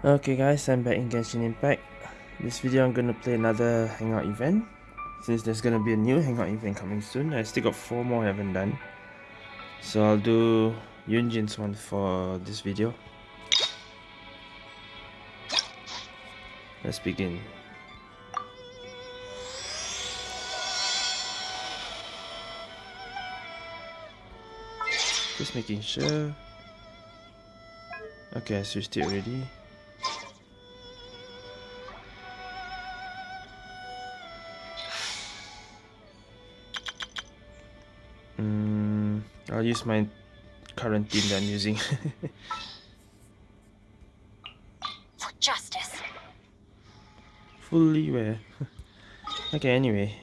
Okay guys, I'm back in Genshin Impact. This video I'm gonna play another hangout event. Since there's gonna be a new hangout event coming soon. I still got 4 more I haven't done. So I'll do Yunjin's one for this video. Let's begin. Just making sure. Okay, I switched it already. I'll use my current team that I'm using. For justice. Fully where? okay, anyway.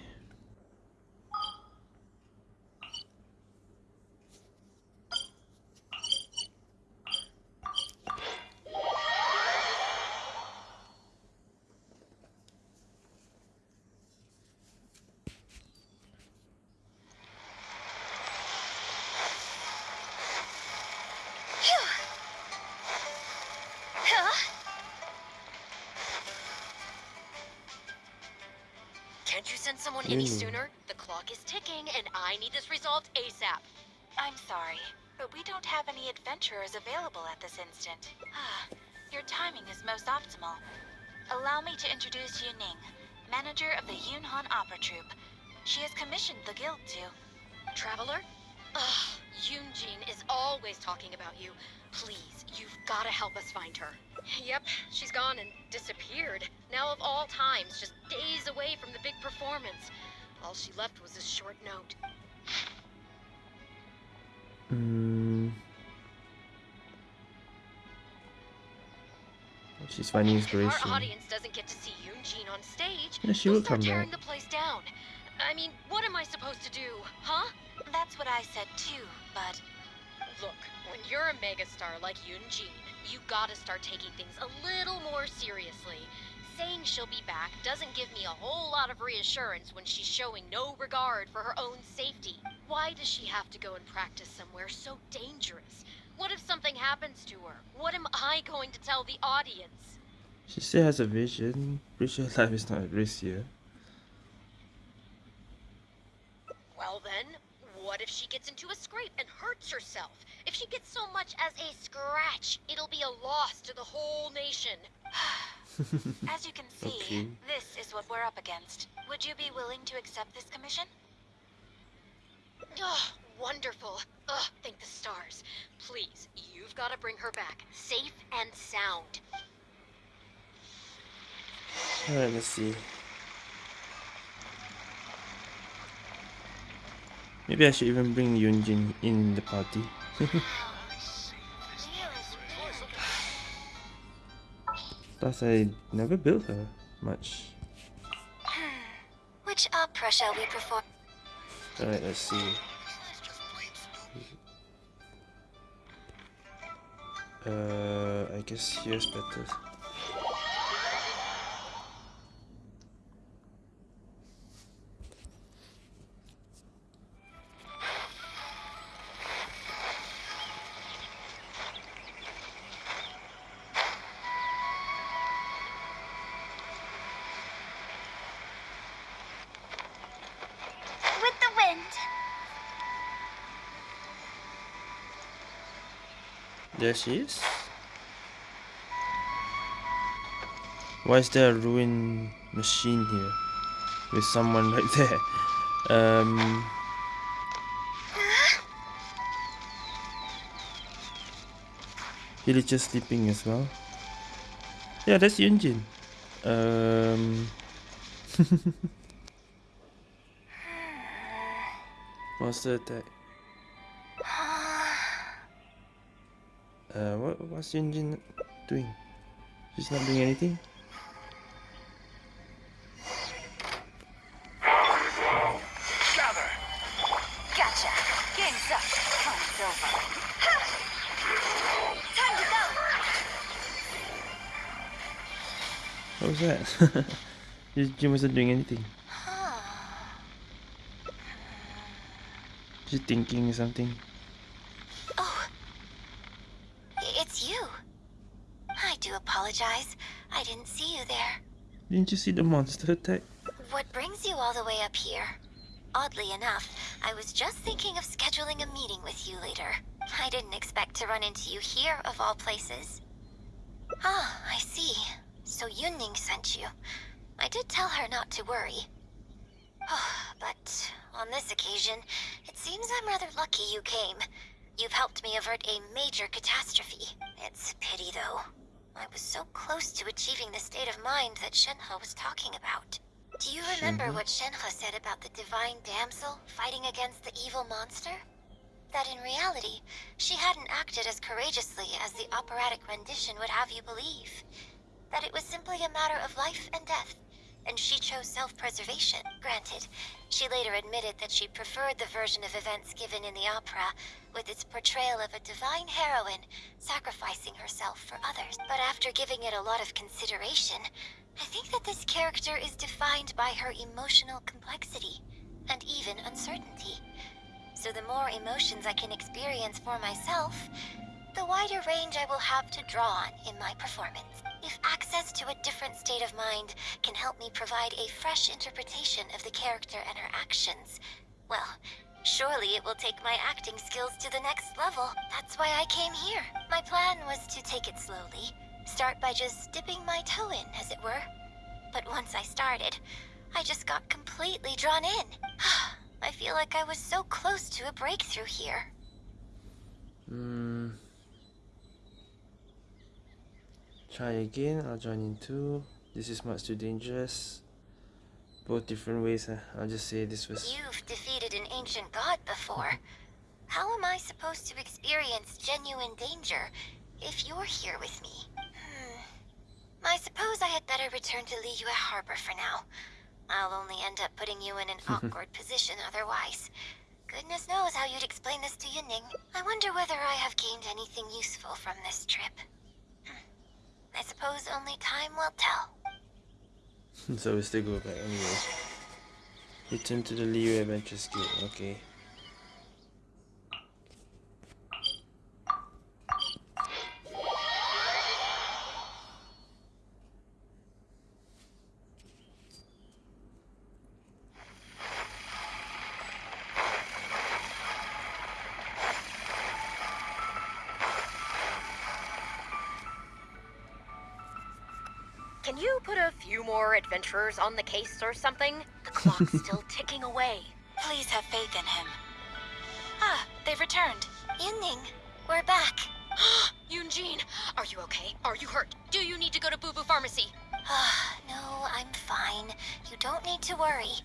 I need this resolved ASAP. I'm sorry, but we don't have any adventurers available at this instant. Ah, Your timing is most optimal. Allow me to introduce Yu Ning, manager of the Yunhan Opera Troupe. She has commissioned the guild to. Traveler? Ugh, Yunjin is always talking about you. Please, you've gotta help us find her. Yep, she's gone and disappeared. Now of all times, just days away from the big performance. All she left was a short note. She's finding If inspiration. our audience doesn't get to see Yunjin on stage, Yeah, she we'll start come tearing back. the place down. I mean, what am I supposed to do, huh? That's what I said too, but Look, when you're a megastar like Yunjin, you gotta start taking things a little more seriously. Saying she'll be back doesn't give me a whole lot of reassurance when she's showing no regard for her own safety. Why does she have to go and practice somewhere so dangerous? What if something happens to her? What am I going to tell the audience? She still has a vision. Pretty sure life is not at risk here. Well then, what if she gets into a scrape and hurts herself? If she gets so much as a scratch, it'll be a loss to the whole nation. as you can see, Okay. this is what we're up against. Would you be willing to accept this commission? Oh, wonderful. Ugh, thank the stars. Please, you've got to bring her back, safe and sound. Alright, let's see. Maybe I should even bring Yunjin in the party. Plus, I never built her much. Hmm. Which opera shall we perform? Alright, let's see. Uh, I guess here's better. There she is. Why is there a ruined machine here? With someone right there. Um. Villager sleeping as well. Yeah, that's Yunjin. Um. Monster attack. Uh, what what's Yunjin doing? She's not doing anything. Gather! Gotcha. Game's up. Time's over. Time to go. What was that? Yunjin wasn't doing anything. She's thinking something. Oh, it's you. I do apologize. I didn't see you there. Didn't you see the monster attack? What brings you all the way up here? Oddly enough, I was just thinking of scheduling a meeting with you later. I didn't expect to run into you here, of all places. Ah, I see. So Yunning sent you. I did tell her not to worry. Oh, but on this occasion, it seems I'm rather lucky you came. You've helped me avert a major catastrophe. It's a pity, though. I was so close to achieving the state of mind that Shenhe was talking about. Do you remember Shenhe? what Shenhe said about the divine damsel fighting against the evil monster? That in reality, she hadn't acted as courageously as the operatic rendition would have you believe. That it was simply a matter of life and death, and she chose self-preservation. Granted, she later admitted that she preferred the version of events given in the opera, with its portrayal of a divine heroine sacrificing herself for others. But after giving it a lot of consideration, I think that this character is defined by her emotional complexity, and even uncertainty. So the more emotions I can experience for myself, the wider range I will have to draw on in my performance. If access to a different state of mind can help me provide a fresh interpretation of the character and her actions, well, surely it will take my acting skills to the next level. That's why I came here. My plan was to take it slowly, start by just dipping my toe in, as it were. But once I started, I just got completely drawn in. I feel like I was so close to a breakthrough here. Hmm. Try again. I'll join in too. This is much too dangerous. Both different ways. Uh, I'll just say this was. You've defeated an ancient god before. How am I supposed to experience genuine danger if you're here with me? Hmm. I suppose I had better return to Liyue Harbor for now. I'll only end up putting you in an awkward position otherwise. Goodness knows how you'd explain this to Yunning. I wonder whether I have gained anything useful from this trip. I suppose only time will tell. so we still go back anyway. Return to the Liyue Adventure Guild. Okay. Can you put a few more adventurers on the case or something? The clock's still ticking away. Please have faith in him. Ah, they've returned. Yunning, we're back. Yunjin, are you okay? Are you hurt? Do you need to go to Bubu Pharmacy? Ah, no, I'm fine. You don't need to worry.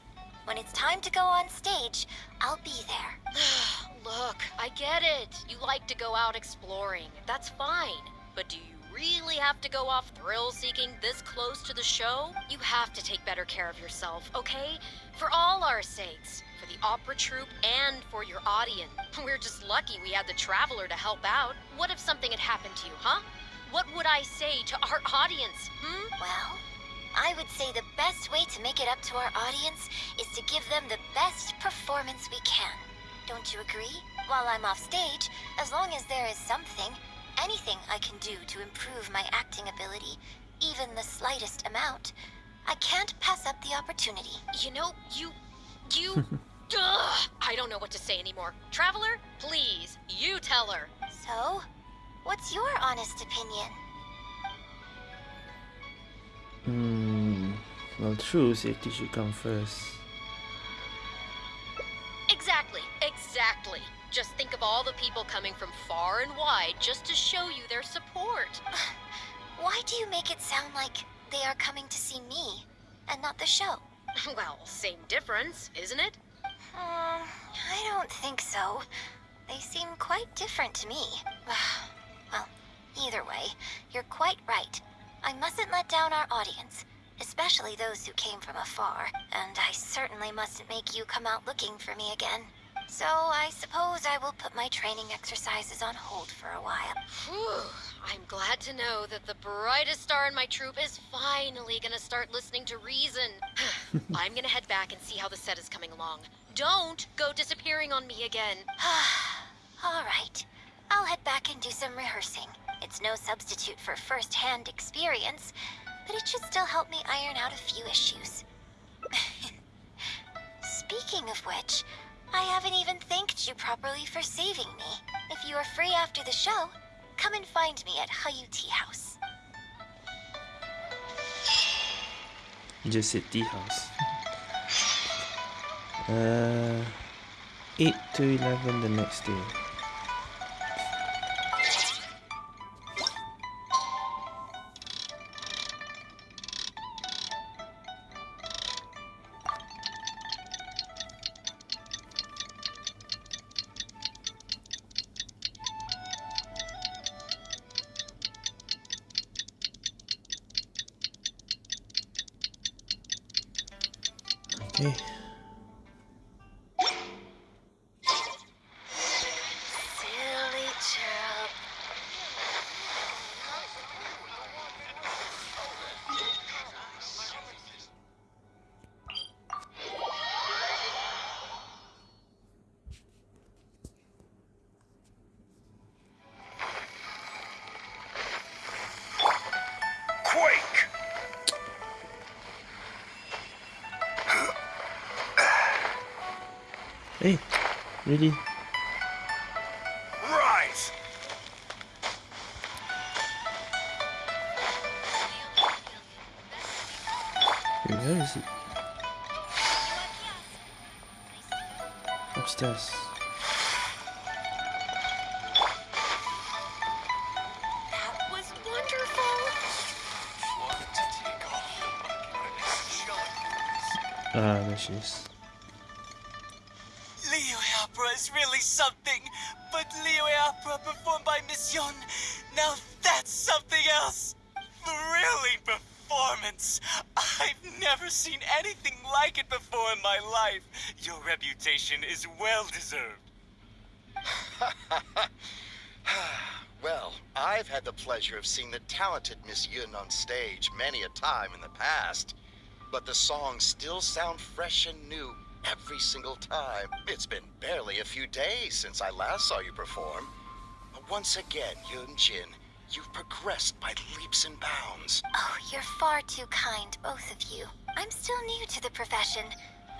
When it's time to go on stage, I'll be there. Look, I get it. You like to go out exploring. That's fine. But do you really have to go off thrill seeking this close to the show? You have to take better care of yourself, okay? For all our sakes. For the opera troupe and for your audience. We're just lucky we had the Traveler to help out. What if something had happened to you, huh? What would I say to our audience, hmm? Well, I would say the best way to make it up to our audience is to give them the best performance we can. Don't you agree? While I'm off stage, as long as there is something, anything I can do to improve my acting ability, even the slightest amount, I can't pass up the opportunity. You know, you. You. Ugh, I don't know what to say anymore. Traveler, please, you tell her. So, what's your honest opinion? Hmm. Well, true. Safety should come first. Exactly, exactly. Just think of all the people coming from far and wide just to show you their support. Why do you make it sound like they are coming to see me and not the show? well, same difference, isn't it? Hmm, I don't think so. They seem quite different to me. well, either way, you're quite right. I mustn't let down our audience, especially those who came from afar, and I certainly mustn't make you come out looking for me again. So I suppose I will put my training exercises on hold for a while. Whew, I'm glad to know that the brightest star in my troop is finally gonna start listening to reason. I'm gonna head back and see how the set is coming along. Don't go disappearing on me again. All right. I'll head back and do some rehearsing. It's no substitute for first-hand experience, but it should still help me iron out a few issues. Speaking of which, I haven't even thanked you properly for saving me. If you are free after the show, come and find me at Heyu Tea House. Just said tea house. Uh, 8 to 11 the next day. Really? Rise! Wait, where is it? Upstairs. That was. Ah, there she is. Reputation is well deserved. Well, I've had the pleasure of seeing the talented Miss Yun on stage many a time in the past. But the songs still sound fresh and new every single time. It's been barely a few days since I last saw you perform. Once again, Yun Jin, you've progressed by leaps and bounds. Oh, you're far too kind, both of you. I'm still new to the profession,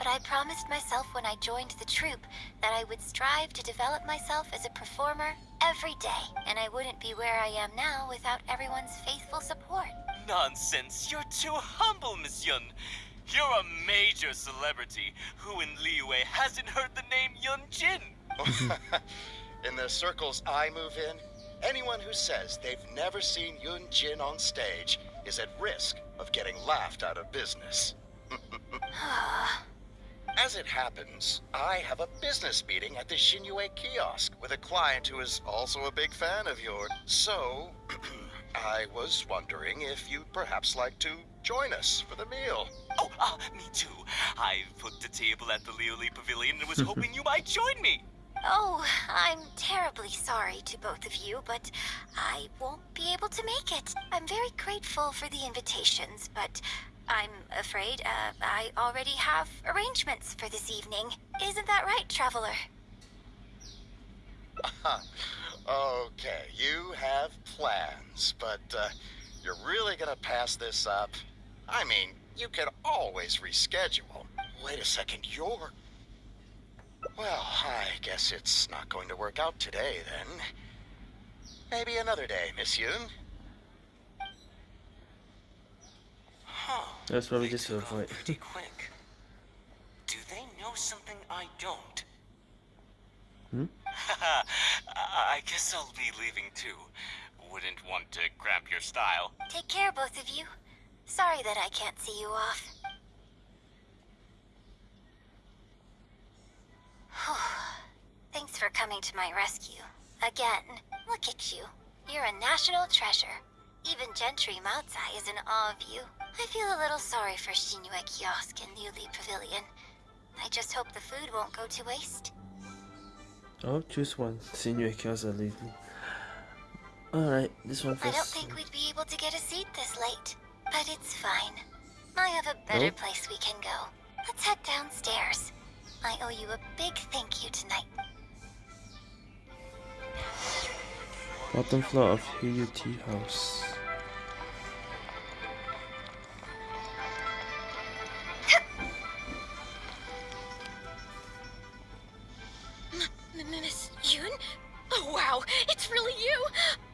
but I promised myself when I joined the troupe that I would strive to develop myself as a performer every day, and I wouldn't be where I am now without everyone's faithful support. Nonsense. You're too humble, Miss Yun. You're a major celebrity who in Liyue hasn't heard the name Yun Jin. in the circles I move in, anyone who says they've never seen Yun Jin on stage is at risk of getting laughed out of business. As it happens, I have a business meeting at the Xinyue kiosk with a client who is also a big fan of yours. So, I was wondering if you'd perhaps like to join us for the meal. Oh, ah, me too. I put the table at the Liuli Pavilion and was hoping you might join me. Oh, I'm terribly sorry to both of you, but I won't be able to make it. I'm very grateful for the invitations, but I'm afraid uh, I already have arrangements for this evening. Isn't that right, Traveler? okay, you have plans, but uh, you're really gonna pass this up? I mean, you can always reschedule. Wait a second, you're. Well, I guess it's not going to work out today then. Maybe another day, Miss Yun. That's probably They just to took avoid. pretty quick. Do they know something I don't? Hmm? I I guess I'll be leaving too. Wouldn't want to cramp your style. Take care, both of you. Sorry that I can't see you off. Thanks for coming to my rescue. Again, look at you. You're a national treasure. Even Gentry Maotsai is in awe of you. I feel a little sorry for Xinyue Kiosk and Liuli Pavilion. I just hope the food won't go to waste. Oh, choose one. Senior kills are leaving. Alright, this one I don't think we'd be able to get a seat this late, but it's fine. I have a better Nope. place we can go. Let's head downstairs. I owe you a big thank you tonight. Bottom floor of HUT house. Miss Yun? Oh wow, it's really you!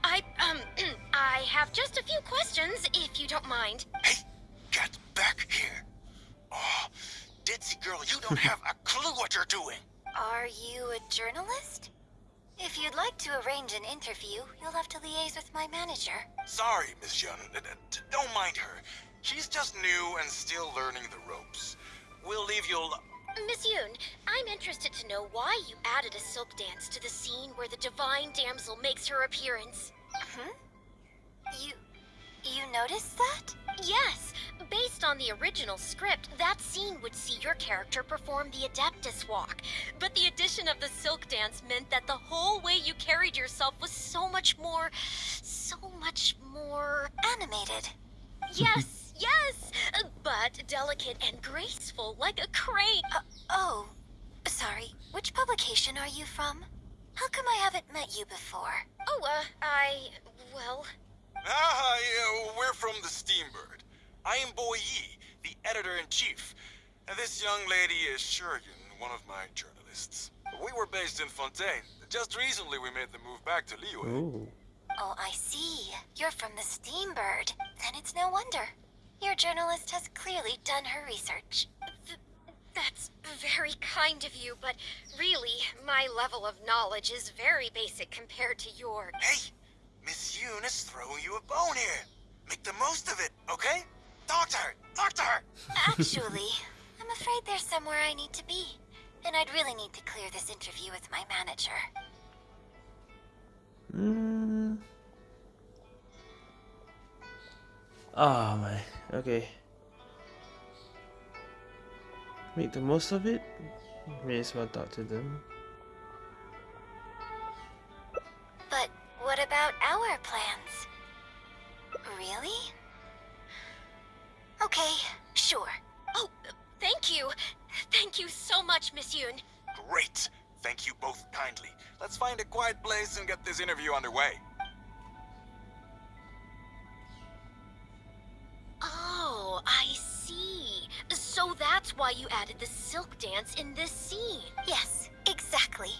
I, um, I have just a few questions, if you don't mind. Hey, get back here. Oh, Ditzy girl, you don't have a clue what you're doing. Are you a journalist? If you'd like to arrange an interview, you'll have to liaise with my manager. Sorry, Miss Yun. D- Don't mind her. She's just new and still learning the ropes. We'll leave you al- Miss Yun, I'm interested to know why you added a silk dance to the scene where the divine damsel makes her appearance. Hmm? You... you noticed that? Yes, based on the original script, that scene would see your character perform the Adeptus Walk. But the addition of the silk dance meant that the whole way you carried yourself was so much more. so much more. Animated. Yes, yes! But delicate and graceful, like a crane. Uh, oh, sorry. Which publication are you from? How come I haven't met you before? Oh, uh, I. well. Ah, yeah, we're from the Steambird. I am Boy Yi, the editor-in-chief. And this young lady is Shurian, one of my journalists. We were based in Fontaine. Just recently we made the move back to Liyue. Oh. Oh, I see. You're from the Steambird. Then it's no wonder. Your journalist has clearly done her research. Th- that's very kind of you, but really, my level of knowledge is very basic compared to yours. Hey, Miss Yun is throwing you a bone here. Make the most of it, okay? Talk to her! Talk to her! Actually, I'm afraid there's somewhere I need to be. And I'd really need to clear this interview with my manager. Mm. Oh my. Okay. Make the most of it. May as well talk to them. But what about our plans? Really? Okay, sure. Oh, thank you! Thank you so much, Miss Yun. Great! Thank you both kindly. Let's find a quiet place and get this interview underway. Oh, I see. So that's why you added the silk dance in this scene. Yes, exactly.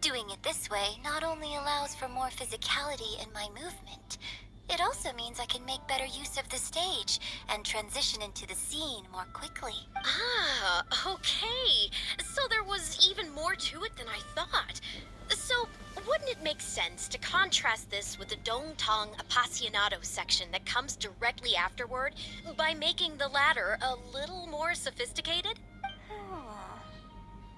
Doing it this way not only allows for more physicality in my movement, it also means I can make better use of the stage and transition into the scene more quickly. Ah, okay. So there was even more to it than I thought. So, wouldn't it make sense to contrast this with the Dong Tong Appassionato section that comes directly afterward by making the latter a little more sophisticated? Hmm.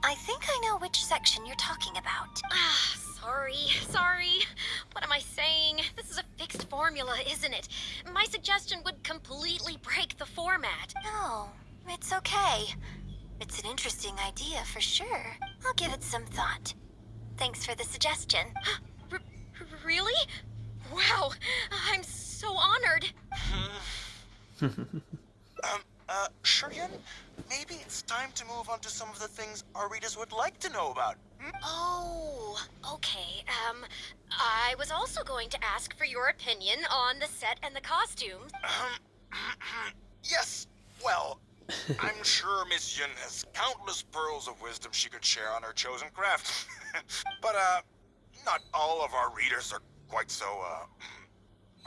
I think I know which section you're talking about. Ah, sorry, sorry. What am I saying? This is a fixed formula, isn't it? My suggestion would completely break the format. No, it's okay. It's an interesting idea for sure. I'll give it some thought. Thanks for the suggestion. R- really? Wow, I'm so honored. Um, uh, Shurian, maybe it's time to move on to some of the things our readers would like to know about. Hmm? Oh, okay. Um, I was also going to ask for your opinion on the set and the costumes. Um, yes, well, I'm sure Miss Yun has countless pearls of wisdom she could share on her chosen craft. but, uh, not all of our readers are quite so, uh,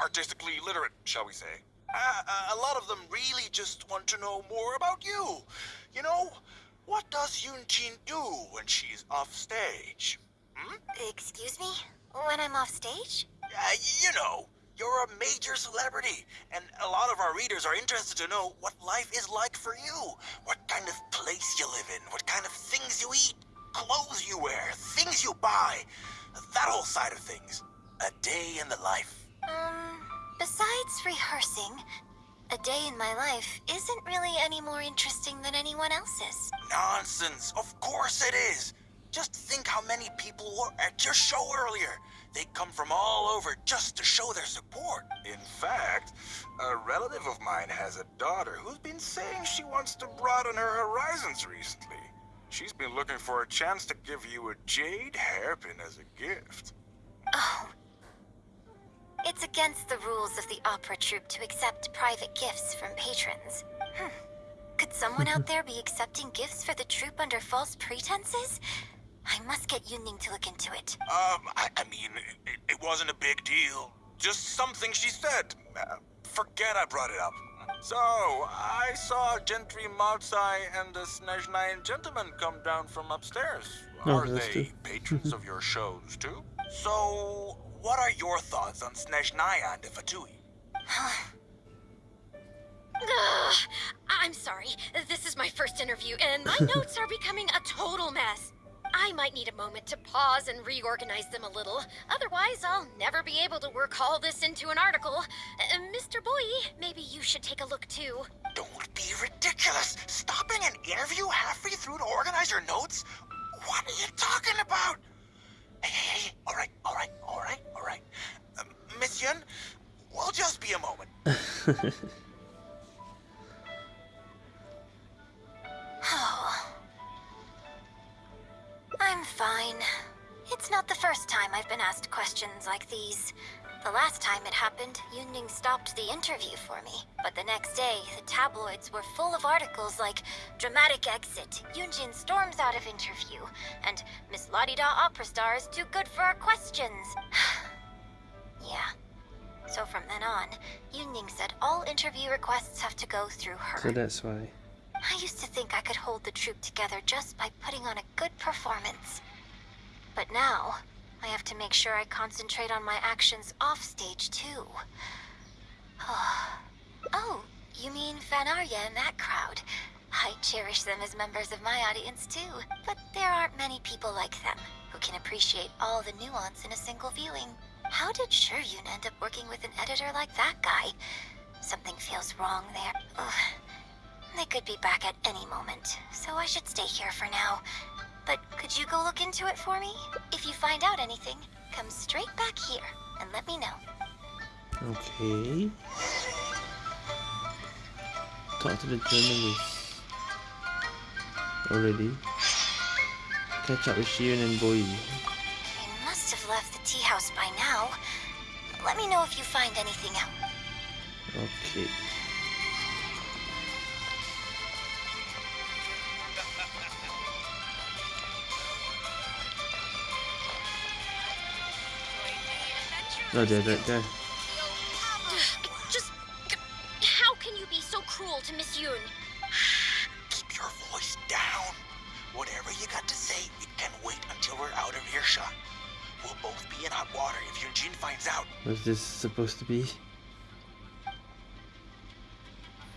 artistically literate, shall we say. Uh, uh, a lot of them really just want to know more about you. You know, what does Yunjin do when she's off stage? Hmm? Excuse me? When I'm off stage? Uh, you know, you're a major celebrity, and a lot of our readers are interested to know what life is like for you. What kind of place you live in, what kind of things you eat, clothes you wear, things you buy, that whole side of things. A day in the life. Um, besides rehearsing, a day in my life isn't really any more interesting than anyone else's. Nonsense. Of course it is. Just think how many people were at your show earlier. They come from all over just to show their support. In fact, a relative of mine has a daughter who's been saying she wants to broaden her horizons recently. She's been looking for a chance to give you a jade hairpin as a gift. Oh, It's against the rules of the opera troupe to accept private gifts from patrons. Hmm. Could someone out there be accepting gifts for the troupe under false pretenses? I must get Yunning to look into it. Um, I, I mean, it, it wasn't a big deal. Just something she said. Uh, forget I brought it up. So, I saw Gentry Malzai and the Snezhnaya gentleman come down from upstairs. Oh, are that's they true. patrons of your shows, too? So, what are your thoughts on Snezhnaya and the Fatui? I'm sorry. This is my first interview, and my notes are becoming a total mess. I might need a moment to pause and reorganize them a little. Otherwise, I'll never be able to work all this into an article. Uh, Mr. Boye, maybe you should take a look too. Don't be ridiculous! Stopping an interview halfway through to organize your notes? What are you talking about? Hey, hey, hey, all right, all right, all right, all right. Uh, Miss Yun, we'll just be a moment. Oh. I'm fine. It's not the first time I've been asked questions like these. The last time it happened, Yunning stopped the interview for me. But the next day, the tabloids were full of articles like Dramatic Exit, Yunjin storms out of interview, and Miss Ladida opera star is too good for our questions. yeah. So from then on, Yunning said all interview requests have to go through her. so that's why. I used to think I could hold the troupe together just by putting on a good performance. But now, I have to make sure I concentrate on my actions offstage, too. oh, you mean Fanarya and that crowd? I cherish them as members of my audience too, but there aren't many people like them who can appreciate all the nuance in a single viewing. How did Shuryun end up working with an editor like that guy? Something feels wrong there. Ugh. They could be back at any moment, so I should stay here for now. But could you go look into it for me? If you find out anything, come straight back here and let me know. Okay. Talk to the journalist. Already. Catch up with Shion and Boy. They must have left the tea house by now. Let me know if you find anything out. Okay. No, they're right there. Just. How can you be so cruel to Miss Yun? Keep your voice down. Whatever you got to say, it can wait until we're out of earshot. We'll both be in hot water if Yunjin finds out. What's this supposed to be?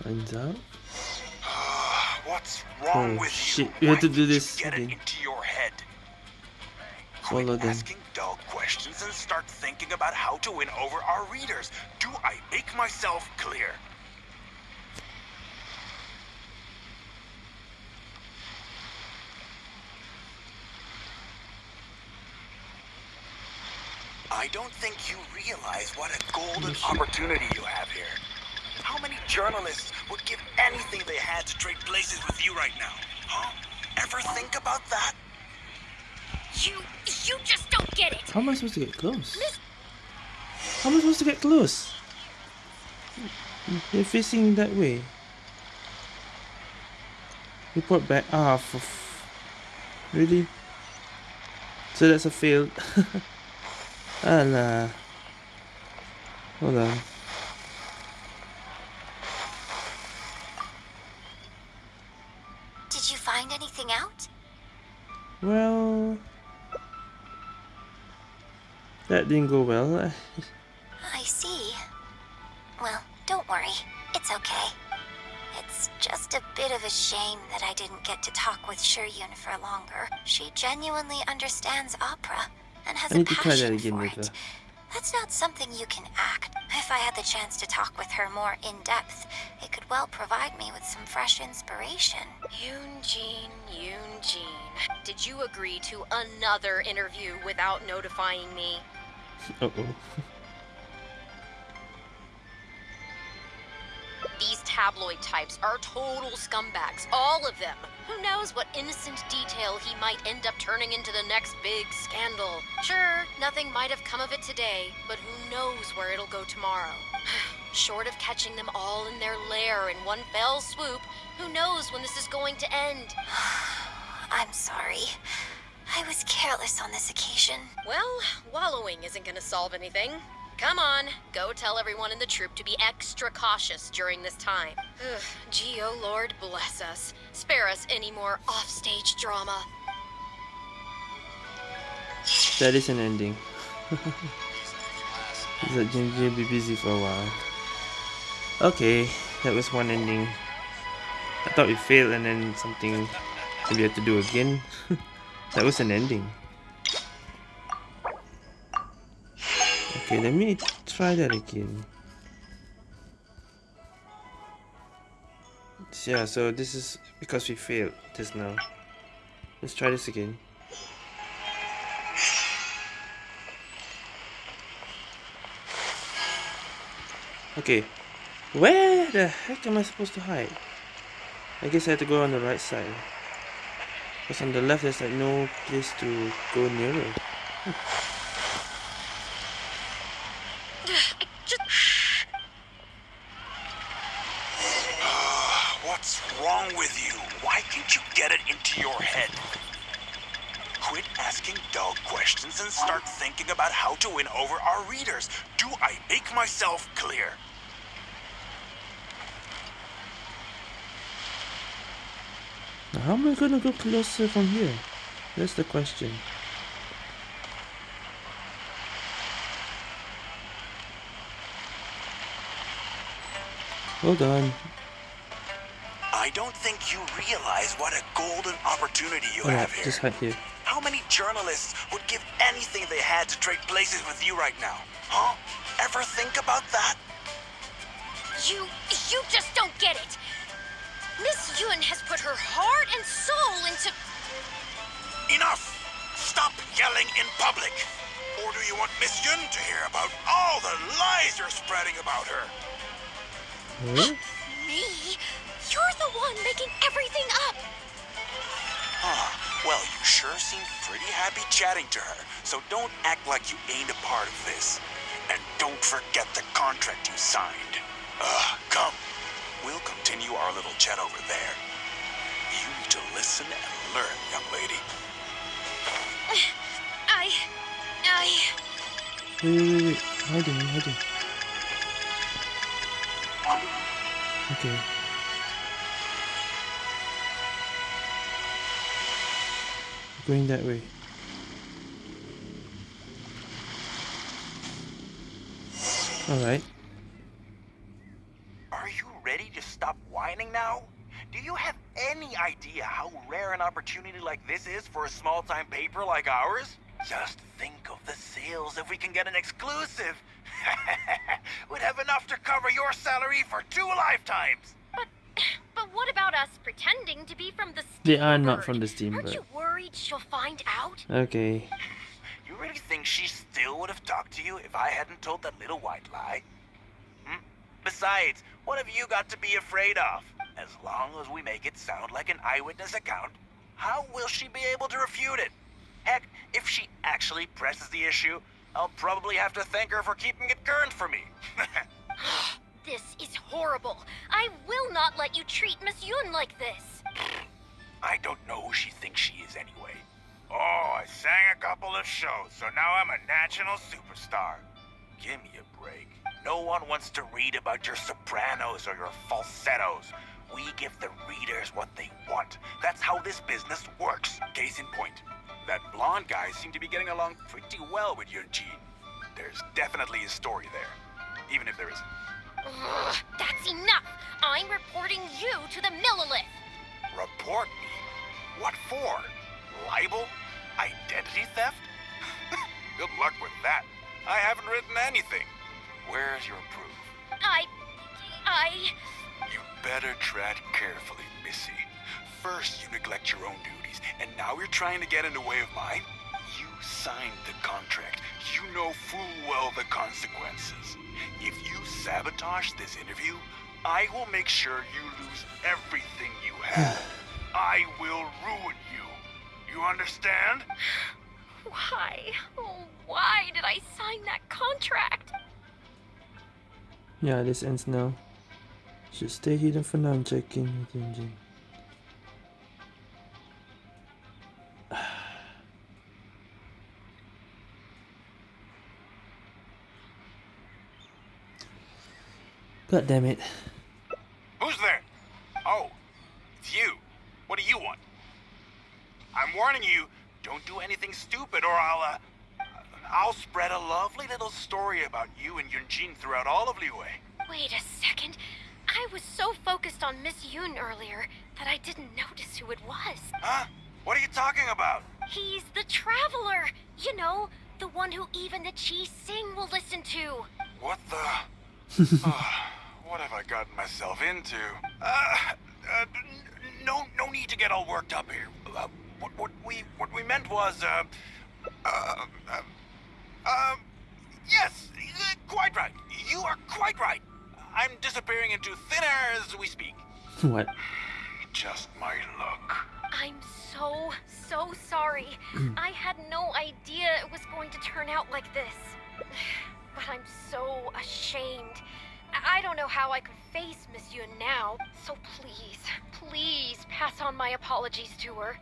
Finds out? What's wrong Oh, with shit. you? We have to do this Get again. it into your head. Follow them. asking dull questions and start thinking about how to win over our readers. Do I make myself clear? I don't think you realize what a golden opportunity you have here. How many journalists would give anything they had to trade places with you right now? Huh? Ever think about that? You. You just don't get it! How am I supposed to get close? How am I supposed to get close? They're facing that way. Report back. Ah, for really? So that's a failed. Alah. Hold on. Did you find anything out? Well, that didn't go well. I see. Well, don't worry. It's okay. It's just a bit of a shame that I didn't get to talk with Shuryun for longer. She genuinely understands opera and has I a need to try that passion again for later. it. That's not something you can act. If I had the chance to talk with her more in depth, it could well provide me with some fresh inspiration. Yunjin, Yunjin. Did you agree to another interview without notifying me? Uh oh. These tabloid types are total scumbags. All of them. Who knows what innocent detail he might end up turning into the next big scandal? Sure, nothing might have come of it today, but who knows where it'll go tomorrow? Short of catching them all in their lair in one fell swoop, who knows when this is going to end? I'm sorry. I was careless on this occasion. Well, wallowing isn't gonna solve anything. Come on, go tell everyone in the troop to be extra cautious during this time. Ugh, gee, oh Lord, bless us. Spare us any more offstage drama. That is an ending. Let Jinji be busy for a while. Okay, that was one ending. I thought we failed and then something we had to do again. that was an ending. Okay, let me try that again. Yeah, so this is because we failed just now. Let's try this again. Okay, where the heck am I supposed to hide? I guess I have to go on the right side. Because on the left there's like no place to go nearer. What's wrong with you? Why can't you get it into your head? Quit asking dull questions and start thinking about how to win over our readers. Do I make myself clear? How am I gonna go closer uh, from here? That's the question. Hold on. I don't think you realize what a golden opportunity you Alright, have here. just hide here. How many journalists would give anything they had to trade places with you right now? Huh? Ever think about that? You, you just don't get it. Miss Yun has put her heart and soul into. Enough! Stop yelling in public! Or do you want Miss Yun to hear about all the lies you're spreading about her? Huh? Me? You're the one making everything up. Huh. Well, you sure seem pretty happy chatting to her, so don't act like you ain't a part of this. And don't forget the contract you signed. Ugh, come. We'll continue our little chat over there. You need to listen and learn, young lady. I. I. Wait, wait, wait, wait. Hiding, I'm hiding. Okay. Going that way. Alright. Are you ready to stop whining now? Do you have any idea how rare an opportunity like this is for a small-time paper like ours? Just think of the sales if we can get an exclusive. We'd have enough to cover your salary for two lifetimes. But. But what about us pretending to be from the They are not from the Aren't you worried she'll find out? Okay. You really think she still would have talked to you if I hadn't told that little white lie? Hmm? Besides, what have you got to be afraid of? As long as we make it sound like an eyewitness account, how will she be able to refute it? Heck, if she actually presses the issue, I'll probably have to thank her for keeping it current for me. This is horrible. I will not let you treat Miss Yun like this. I don't know who she thinks she is anyway. Oh, I sang a couple of shows, so now I'm a national superstar. Give me a break. No one wants to read about your sopranos or your falsettos. We give the readers what they want. That's how this business works. Case in point, that blonde guy seemed to be getting along pretty well with Yunjin. There's definitely a story there, even if there isn't. Ugh, that's enough. I'm reporting you to the Millelith. Report me? What for? Libel? Identity theft? Good luck with that. I haven't written anything. Where's your proof? I. I. You better tread carefully, Missy. First, you neglect your own duties, and now you're trying to get in the way of mine? You signed the contract. You know full well the consequences. If you sabotage this interview, I will make sure you lose everything you have. I will ruin you. You understand? Why? Oh, why did I sign that contract? Yeah, this ends now. Should stay hidden for now. I'm checking with engine. God damn it. Who's there? Oh, it's you. What do you want? I'm warning you, don't do anything stupid or I'll, uh, I'll spread a lovely little story about you and Yunjin throughout all of Liyue. Wait a second. I was so focused on Miss Yun earlier that I didn't notice who it was. Huh? What are you talking about? He's the Traveler. You know, the one who even the Chi Sing will listen to. What the? Ah, what have I gotten myself into? Uh, uh, no, no need to get all worked up here. Uh, what, what we, what we meant was, uh, uh, uh, uh, yes, uh, quite right. You are quite right. I'm disappearing into thin air as we speak. what? Just my luck. I'm so, so sorry. I had no idea it was going to turn out like this. But I'm so ashamed. I I don't know how I could face Miss Yun now. So please, please pass on my apologies to her.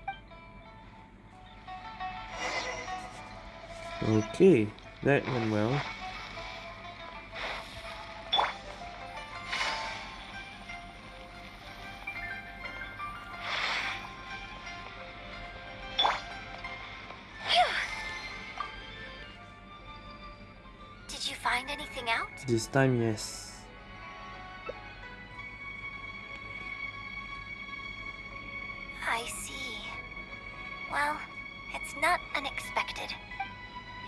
Okay, that went well. This time, yes. I see. Well, it's not unexpected.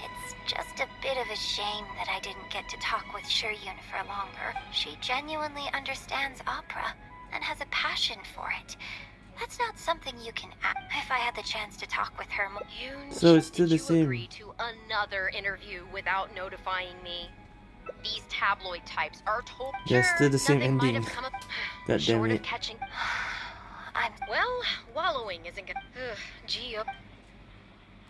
It's just a bit of a shame that I didn't get to talk with Shiyun for longer. She genuinely understands opera and has a passion for it. That's not something you can act. If I had the chance to talk with her more. Yun, So it's still did the you same. agree to another interview without notifying me? These tabloid types are told. Sure, still the same ending. have come up- God damn it. catching. I'm Well, wallowing isn't gonna. Ugh, Gee, up.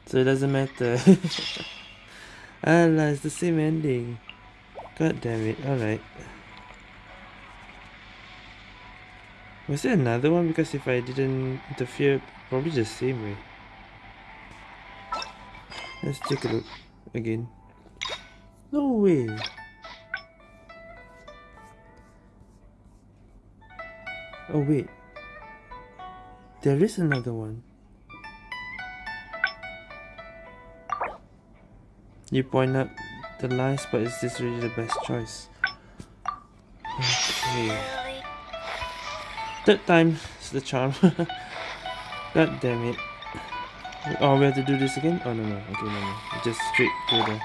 So it doesn't matter. Allah, it's the same ending. God damn it. Alright. Was there another one? Because if I didn't interfere, probably the same way. Let's take a look again. No way. Oh wait. There is another one. You point out the lies, but is this really the best choice? Okay. Third time is the charm. God damn it. Oh, we have to do this again? Oh, no, no. Okay, no, no. Just straight go there.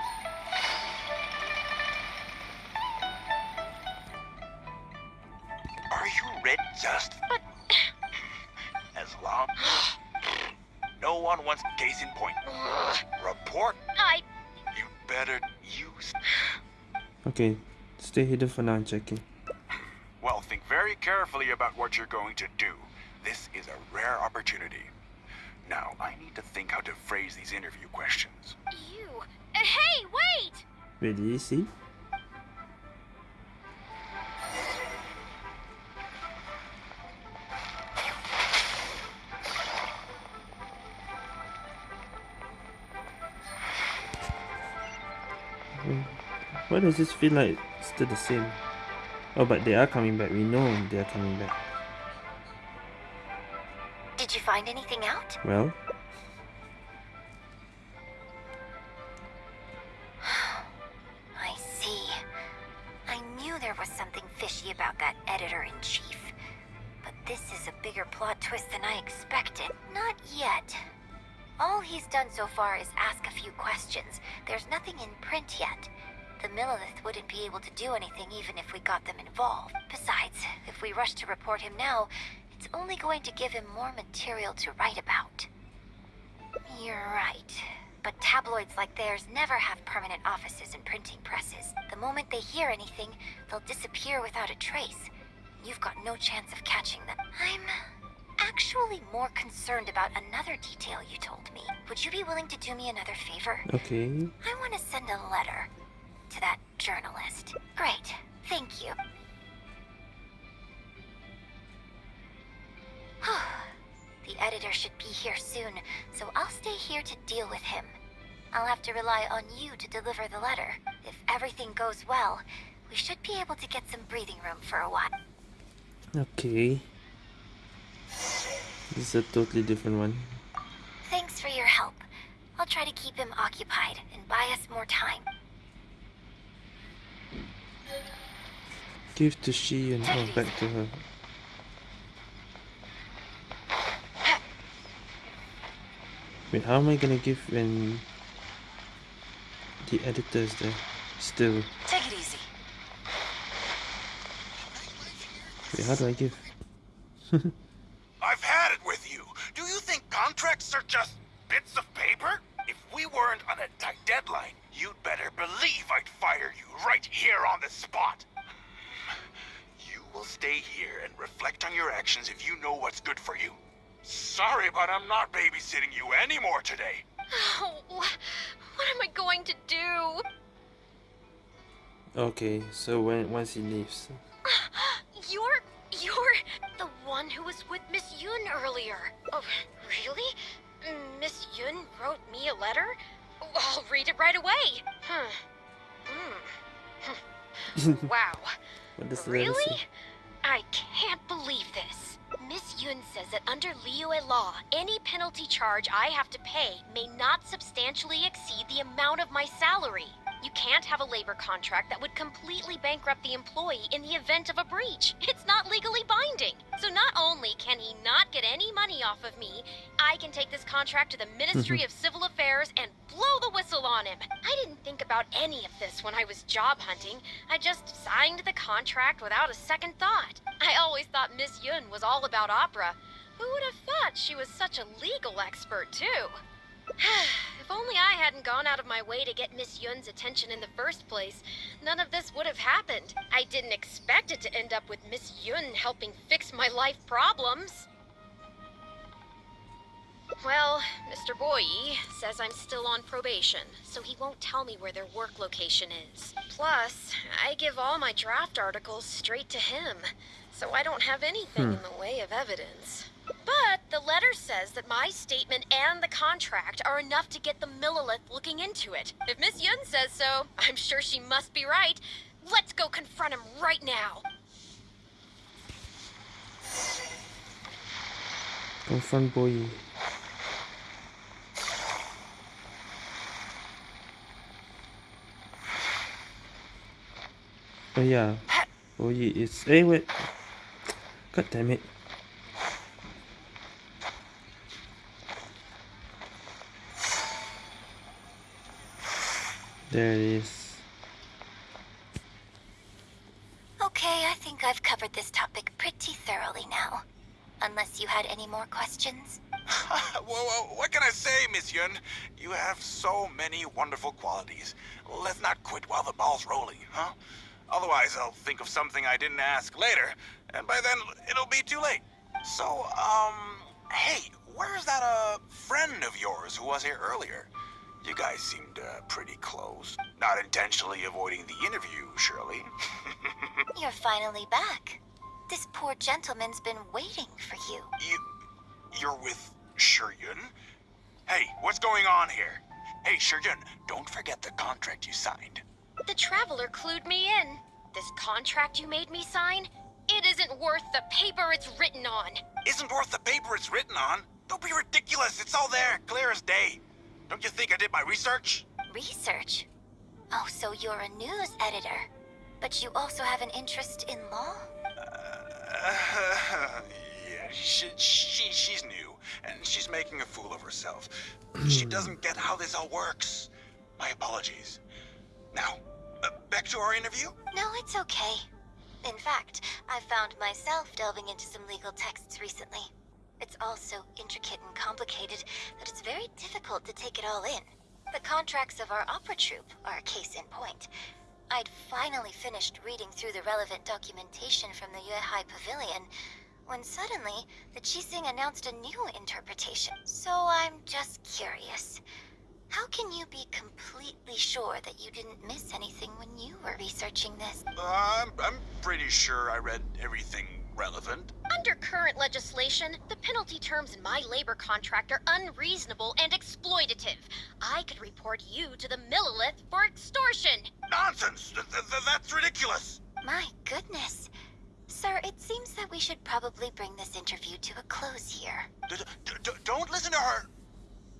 Okay, stay hidden for now. I'm checking. Well, think very carefully about what you're going to do. This is a rare opportunity. Now, I need to think how to phrase these interview questions. You. Hey, wait! Wait, did you See? Why does this feel like it's still the same? Oh, but they are coming back. We know they are coming back. Did you find anything out? Well, wouldn't be able to do anything even if we got them involved. Besides, if we rush to report him now, it's only going to give him more material to write about. You're right. But tabloids like theirs never have permanent offices and printing presses. The moment they hear anything, they'll disappear without a trace. you've got no chance of catching them. I'm actually more concerned about another detail you told me. Would you be willing to do me another favor? Okay. I want to send a letter to that journalist. Great. Thank you. the editor should be here soon, so I'll stay here to deal with him. I'll have to rely on you to deliver the letter. If everything goes well, we should be able to get some breathing room for a while. Okay. This is a totally different one. Thanks for your help. I'll try to keep him occupied and buy us more time. Give to she and oh, back to her. Wait, how am I gonna give when the editor is there? Still. Take it easy. Wait, how do I give? I've had it with you. Do you think contracts are just bits of paper? If we weren't on a tight deadline, you'd better believe I'd fire you right here on the spot. You will stay here and reflect on your actions if you know what's good for you. Sorry, but I'm not babysitting you anymore today. Oh, what am I going to do? Okay, so when once he leaves. You're you're the one who was with Miss Yun earlier. Oh, really? Miss Yun wrote me a letter? I'll read it right away. Huh. Hmm. wow. What does the letter Really? I can't believe this. Miss Yun says that under Liyue law, any penalty charge I have to pay may not substantially exceed the amount of my salary. You can't have a labor contract that would completely bankrupt the employee in the event of a breach. It's not legally binding. So not only can he not get any money off of me, I can take this contract to the Ministry mm-hmm. of Civil Affairs and blow the whistle on him. I didn't think about any of this when I was job hunting. I just signed the contract without a second thought. I always thought Miss Yun was all about opera. Who would have thought she was such a legal expert, too? if only I hadn't gone out of my way to get Miss Yun's attention in the first place, none of this would have happened. I didn't expect it to end up with Miss Yun helping fix my life problems. Well, Mr. Boyi says I'm still on probation, so he won't tell me where their work location is. Plus, I give all my draft articles straight to him, so I don't have anything hmm. in the way of evidence. But the letter says that my statement and the contract are enough to get the Millelith looking into it. If Miss Yun says so, I'm sure she must be right. Let's go confront him right now. Confront boy. Oh yeah. Boy is hey wait. God damn it. There it is. Okay, I think I've covered this topic pretty thoroughly now. Unless you had any more questions? well, well, what can I say, Miss Yun? You have so many wonderful qualities. Let's not quit while the ball's rolling, huh? Otherwise, I'll think of something I didn't ask later, and by then it'll be too late. So, um, hey, where's that, uh, friend of yours who was here earlier? You guys seemed, uh, pretty close. Not intentionally avoiding the interview, surely. You're finally back. This poor gentleman's been waiting for you. You, you're with Shiyun? Hey, what's going on here? Hey, Shiyun, don't forget the contract you signed. The Traveler clued me in. This contract you made me sign, it isn't worth the paper it's written on. Isn't worth the paper it's written on. Don't be ridiculous. It's all there, clear as day. Don't you think I did my research? Research? Oh, so you're a news editor. But you also have an interest in law? Uh, yeah, she, she, she's new, and she's making a fool of herself. she doesn't get how this all works. My apologies. Now, uh, back to our interview? No, it's okay. In fact, I found myself delving into some legal texts recently. It's all so intricate and complicated that it's very difficult to take it all in. The contracts of our opera troupe are a case in point. I'd finally finished reading through the relevant documentation from the Yuehai Pavilion when suddenly the Qixing announced a new interpretation. So I'm just curious. How can you be completely sure that you didn't miss anything when you were researching this? Uh, I'm, I'm pretty sure I read everything relevant. Under current legislation, the penalty terms in my labor contract are unreasonable and exploitative. I could report you to the Millelith for extortion. Nonsense! Th th that's ridiculous! My goodness. Sir, it seems that we should probably bring this interview to a close here. D d don't listen to her!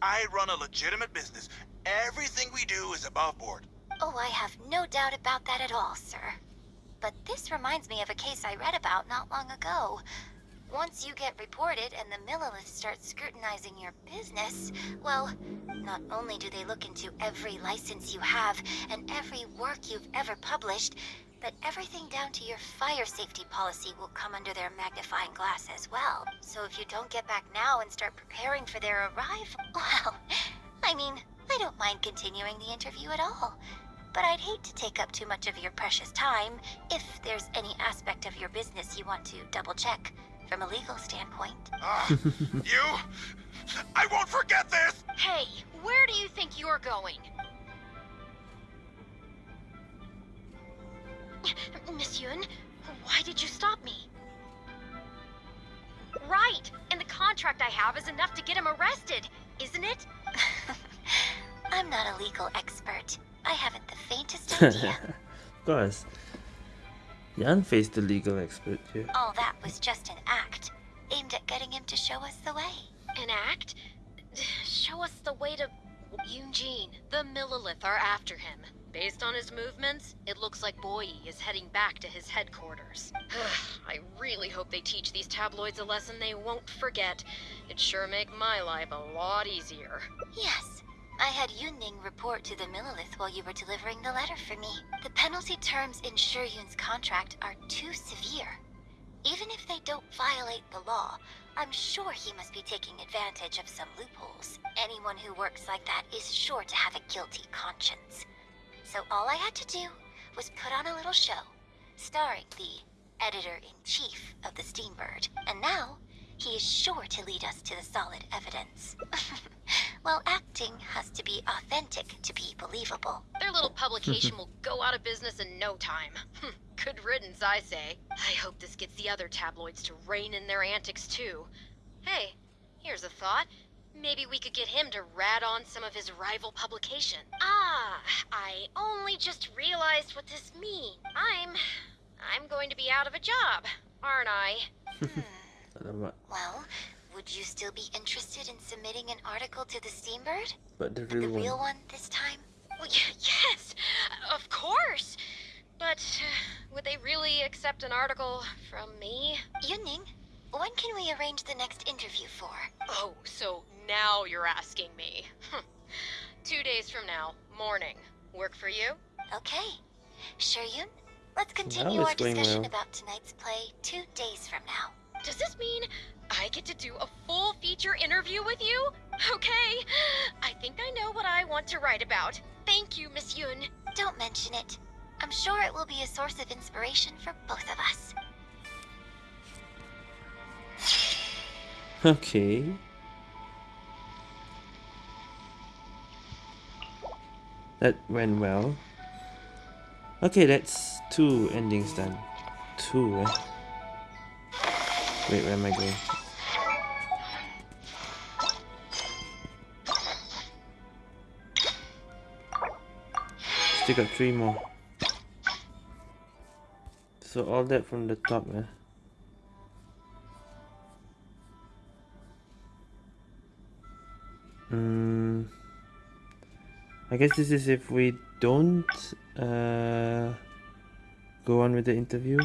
I run a legitimate business. Everything we do is above board. Oh, I have no doubt about that at all, sir. But this reminds me of a case I read about not long ago. Once you get reported and the Millelith starts scrutinizing your business, well, not only do they look into every license you have and every work you've ever published, but everything down to your fire safety policy will come under their magnifying glass as well. So if you don't get back now and start preparing for their arrival, well, I mean, I don't mind continuing the interview at all but I'd hate to take up too much of your precious time if there's any aspect of your business you want to double check from a legal standpoint. Uh, you? I won't forget this! Hey, where do you think you're going? Miss Yun, why did you stop me? Right, and the contract I have is enough to get him arrested, isn't it? I'm not a legal expert, I haven't the faintest idea. of course. Yan faced the legal expert here. All that was just an act, aimed at getting him to show us the way. An act? Show us the way to... Eugene, the Millelith are after him. Based on his movements, it looks like Boyi is heading back to his headquarters. I really hope they teach these tabloids a lesson they won't forget. It'd sure make my life a lot easier. Yes, I had Yunning report to the Millelith while you were delivering the letter for me. The penalty terms in Shiyun's contract are too severe. Even if they don't violate the law, I'm sure he must be taking advantage of some loopholes. Anyone who works like that is sure to have a guilty conscience. So all I had to do was put on a little show, starring the editor-in-chief of the Steambird. And now, he is sure to lead us to the solid evidence. well, acting has to be authentic to be believable. Their little publication will go out of business in no time. Good riddance, I say. I hope this gets the other tabloids to rein in their antics too. Hey, here's a thought. Maybe we could get him to rat on some of his rival publication. Ah, I only just realized what this means. I'm... I'm going to be out of a job, aren't I? hmm. Well, would you still be interested in submitting an article to the Steambird? But the real, the real one. one this time? Well, yes, of course. But uh, would they really accept an article from me? Yunning, when can we arrange the next interview for? Oh, so now you're asking me. Two days from now, morning. Work for you? Okay. Sure, Yun. let's continue our discussion well. about tonight's play two days from now. Does this mean I get to do a full feature interview with you? Okay, I think I know what I want to write about. Thank you, Miss Yun. Don't mention it. I'm sure it will be a source of inspiration for both of us. Okay. That went well. Okay, that's two endings done. Two, eh? Wait, where am I going? Still got three more. So all that from the top, eh? Hmm. I guess this is if we don't uh, go on with the interview.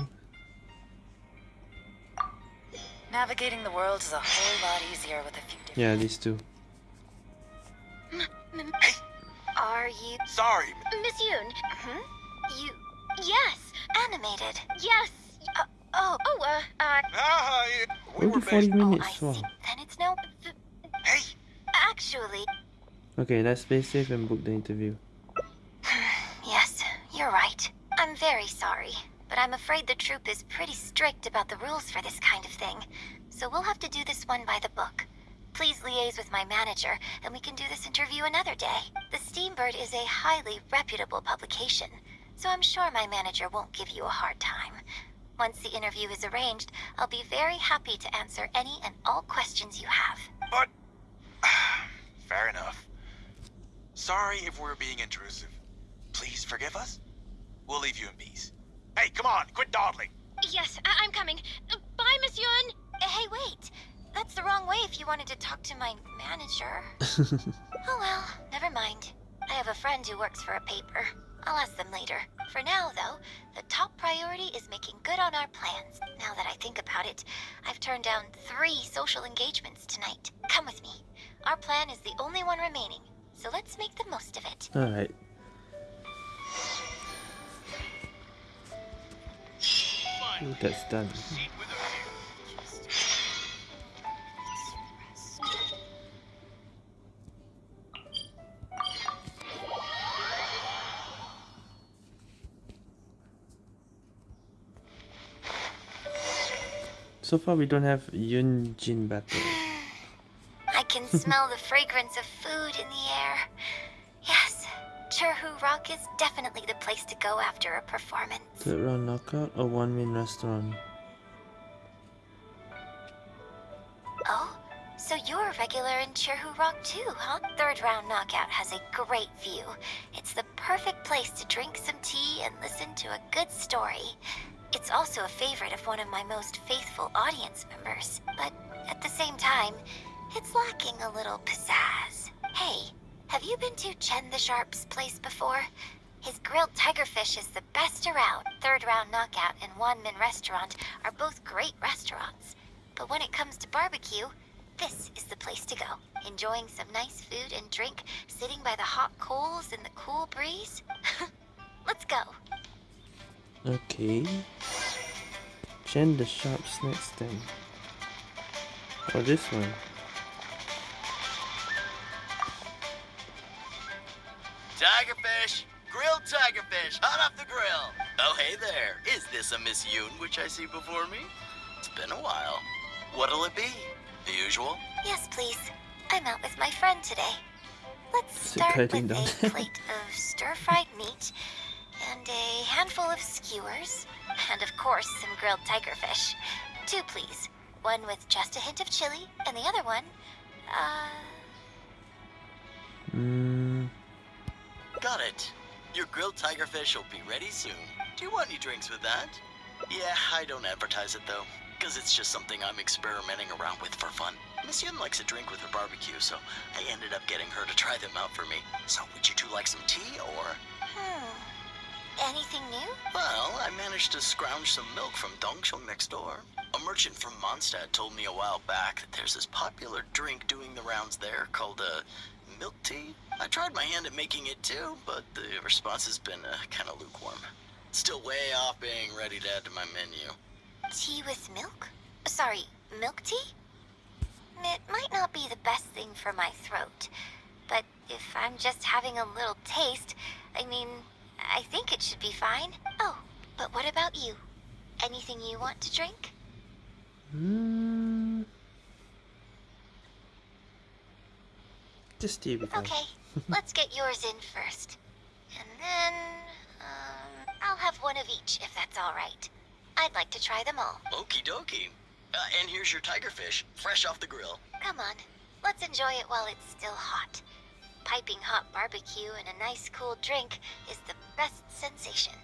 Navigating the world is a whole lot easier with a few different... Yeah, these two. Are you... Sorry. Miss Yun. Hmm? You... Yes. Animated? Yes. Uh, oh. Oh, uh, uh... Ah, we were 40 based... Oh, minutes. I Wow. Then it's no... Hey! Actually... Okay, let's play safe and book the interview. Yes, You're right. I'm very sorry, but I'm afraid the troop is pretty strict about the rules for this kind of thing. So we'll have to do this one by the book. Please liaise with my manager, and we can do this interview another day. The Steambird is a highly reputable publication, so I'm sure my manager won't give you a hard time. Once the interview is arranged, I'll be very happy to answer any and all questions you have. But... Fair enough. Sorry if we're being intrusive. Please forgive us. We'll leave you in peace. Hey, come on, quit dawdling. Yes, I- am coming. Bye, Miss Yun. Hey, wait. That's the wrong way if you wanted to talk to my manager. oh well, never mind. I have a friend who works for a paper. I'll ask them later. For now, though, the top priority is making good on our plans. Now that I think about it, I've turned down three social engagements tonight. Come with me. Our plan is the only one remaining, so let's make the most of it. Alright. That's done. So far we don't have Yun Jin battle. I can smell the fragrance of food in the air. Yes, Chihu Rock is definitely the place to go after a performance. Third round knockout or Wanmin restaurant? Oh, so you're a regular in Chihu Rock too, huh? Third round knockout has a great view. It's the perfect place to drink some tea and listen to a good story. It's also a favorite of one of my most faithful audience members, but at the same time, it's lacking a little pizzazz. Hey, have you been to Chen the Sharp's place before? His grilled tigerfish is the best around. Third Round Knockout and Wan Min Restaurant are both great restaurants. But when it comes to barbecue, this is the place to go. Enjoying some nice food and drink, sitting by the hot coals in the cool breeze. Let's go. Okay. Chen the Sharp Snack Stand. Oh, this one. Tigerfish! Grilled tigerfish, hot off the grill! Oh, hey there. Is this a Miss Yun which I see before me? It's been a while. What'll it be? The usual? Yes, please. I'm out with my friend today. Let's start with a plate of stir-fried meat and a handful of skewers, and of course some grilled tigerfish. Two, please. One with just a hint of chili, and the other one, uh... Mm. Got it. Your grilled tigerfish will be ready soon. Do you want any drinks with that? Yeah, I don't advertise it though, because it's just something I'm experimenting around with for fun. Miss Yun likes a drink with her barbecue, so I ended up getting her to try them out for me. So would you two like some tea, or...? Hmm... Anything new? Well, I managed to scrounge some milk from Dongsheng next door. A merchant from Mondstadt told me a while back that there's this popular drink doing the rounds there called a uh, milk tea. I tried my hand at making it too, but the response has been uh, kind of lukewarm. Still way off being ready to add to my menu. Tea with milk? Sorry, milk tea? It might not be the best thing for my throat, but if I'm just having a little taste, I mean, I think it should be fine. Oh, but what about you? Anything you want to drink? Hmm. Just tea with Okay, let's get yours in first. And then, um, I'll have one of each if that's all right. I'd like to try them all. Okie dokie. Uh, and here's your tigerfish, fresh off the grill. Come on, let's enjoy it while it's still hot piping hot barbecue and a nice cool drink is the best sensation.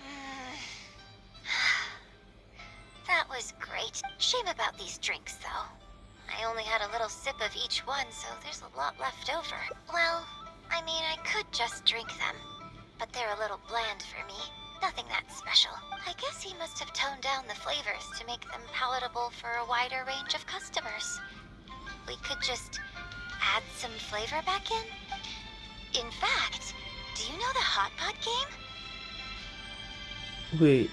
that was great. Shame about these drinks, though. I only had a little sip of each one, so there's a lot left over. Well, I mean, I could just drink them, but they're a little bland for me. Nothing that special. I guess he must have toned down the flavors to make them palatable for a wider range of customers. We could just add some flavor back in? In fact, do you know the Hot Pot game? Wait,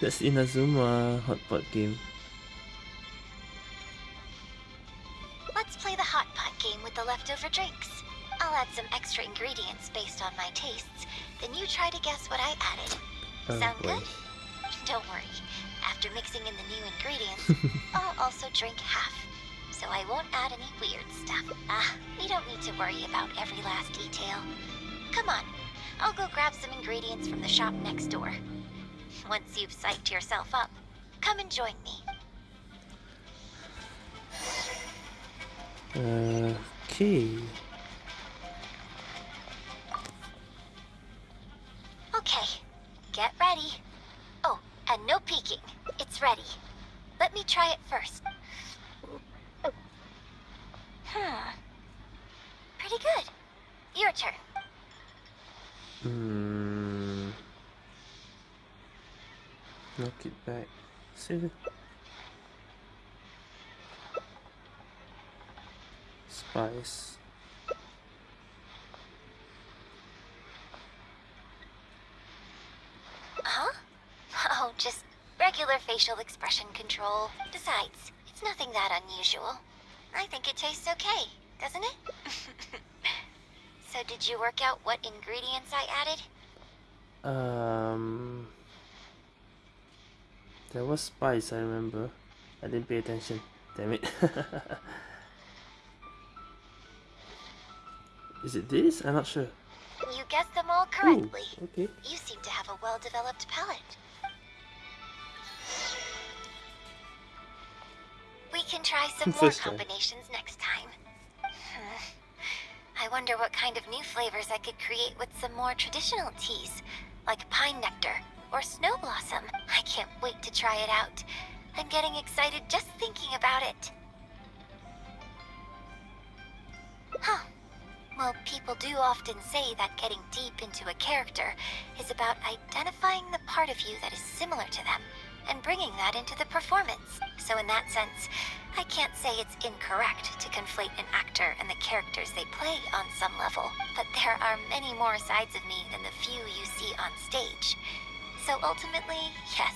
that's Inazuma Hot Pot game. Let's play the Hot Pot game with the leftover drinks. I'll add some extra ingredients based on my tastes, then you try to guess what I added. Oh, Sound boy. good? Don't worry. After mixing in the new ingredients, I'll also drink half. So I won't add any weird stuff. Ah, we don't need to worry about every last detail. Come on, I'll go grab some ingredients from the shop next door. Once you've psyched yourself up, come and join me. Okay. Okay, get ready. Oh, and no peeking. It's ready. Let me try it first. Hmm. Pretty good. Your turn. Hmm. Knock it back. See? it. Spice. Huh? Oh, just regular facial expression control. Besides, it's nothing that unusual. I think it tastes okay, doesn't it? so did you work out what ingredients I added? Um. There was spice, I remember. I didn't pay attention. Damn it. Is it this? I'm not sure. You guessed them all Ooh, correctly. okay. You seem to have a well-developed palate. We can try some more First try. combinations next time. I wonder what kind of new flavors I could create with some more traditional teas, like pine nectar or snow blossom. I can't wait to try it out. I'm getting excited just thinking about it. Huh. Well, people do often say that getting deep into a character is about identifying the part of you that is similar to them and bringing that into the performance. So, in that sense, I can't say it's incorrect to conflate an actor and the characters they play on some level, but there are many more sides of me than the few you see on stage. So, ultimately, yes,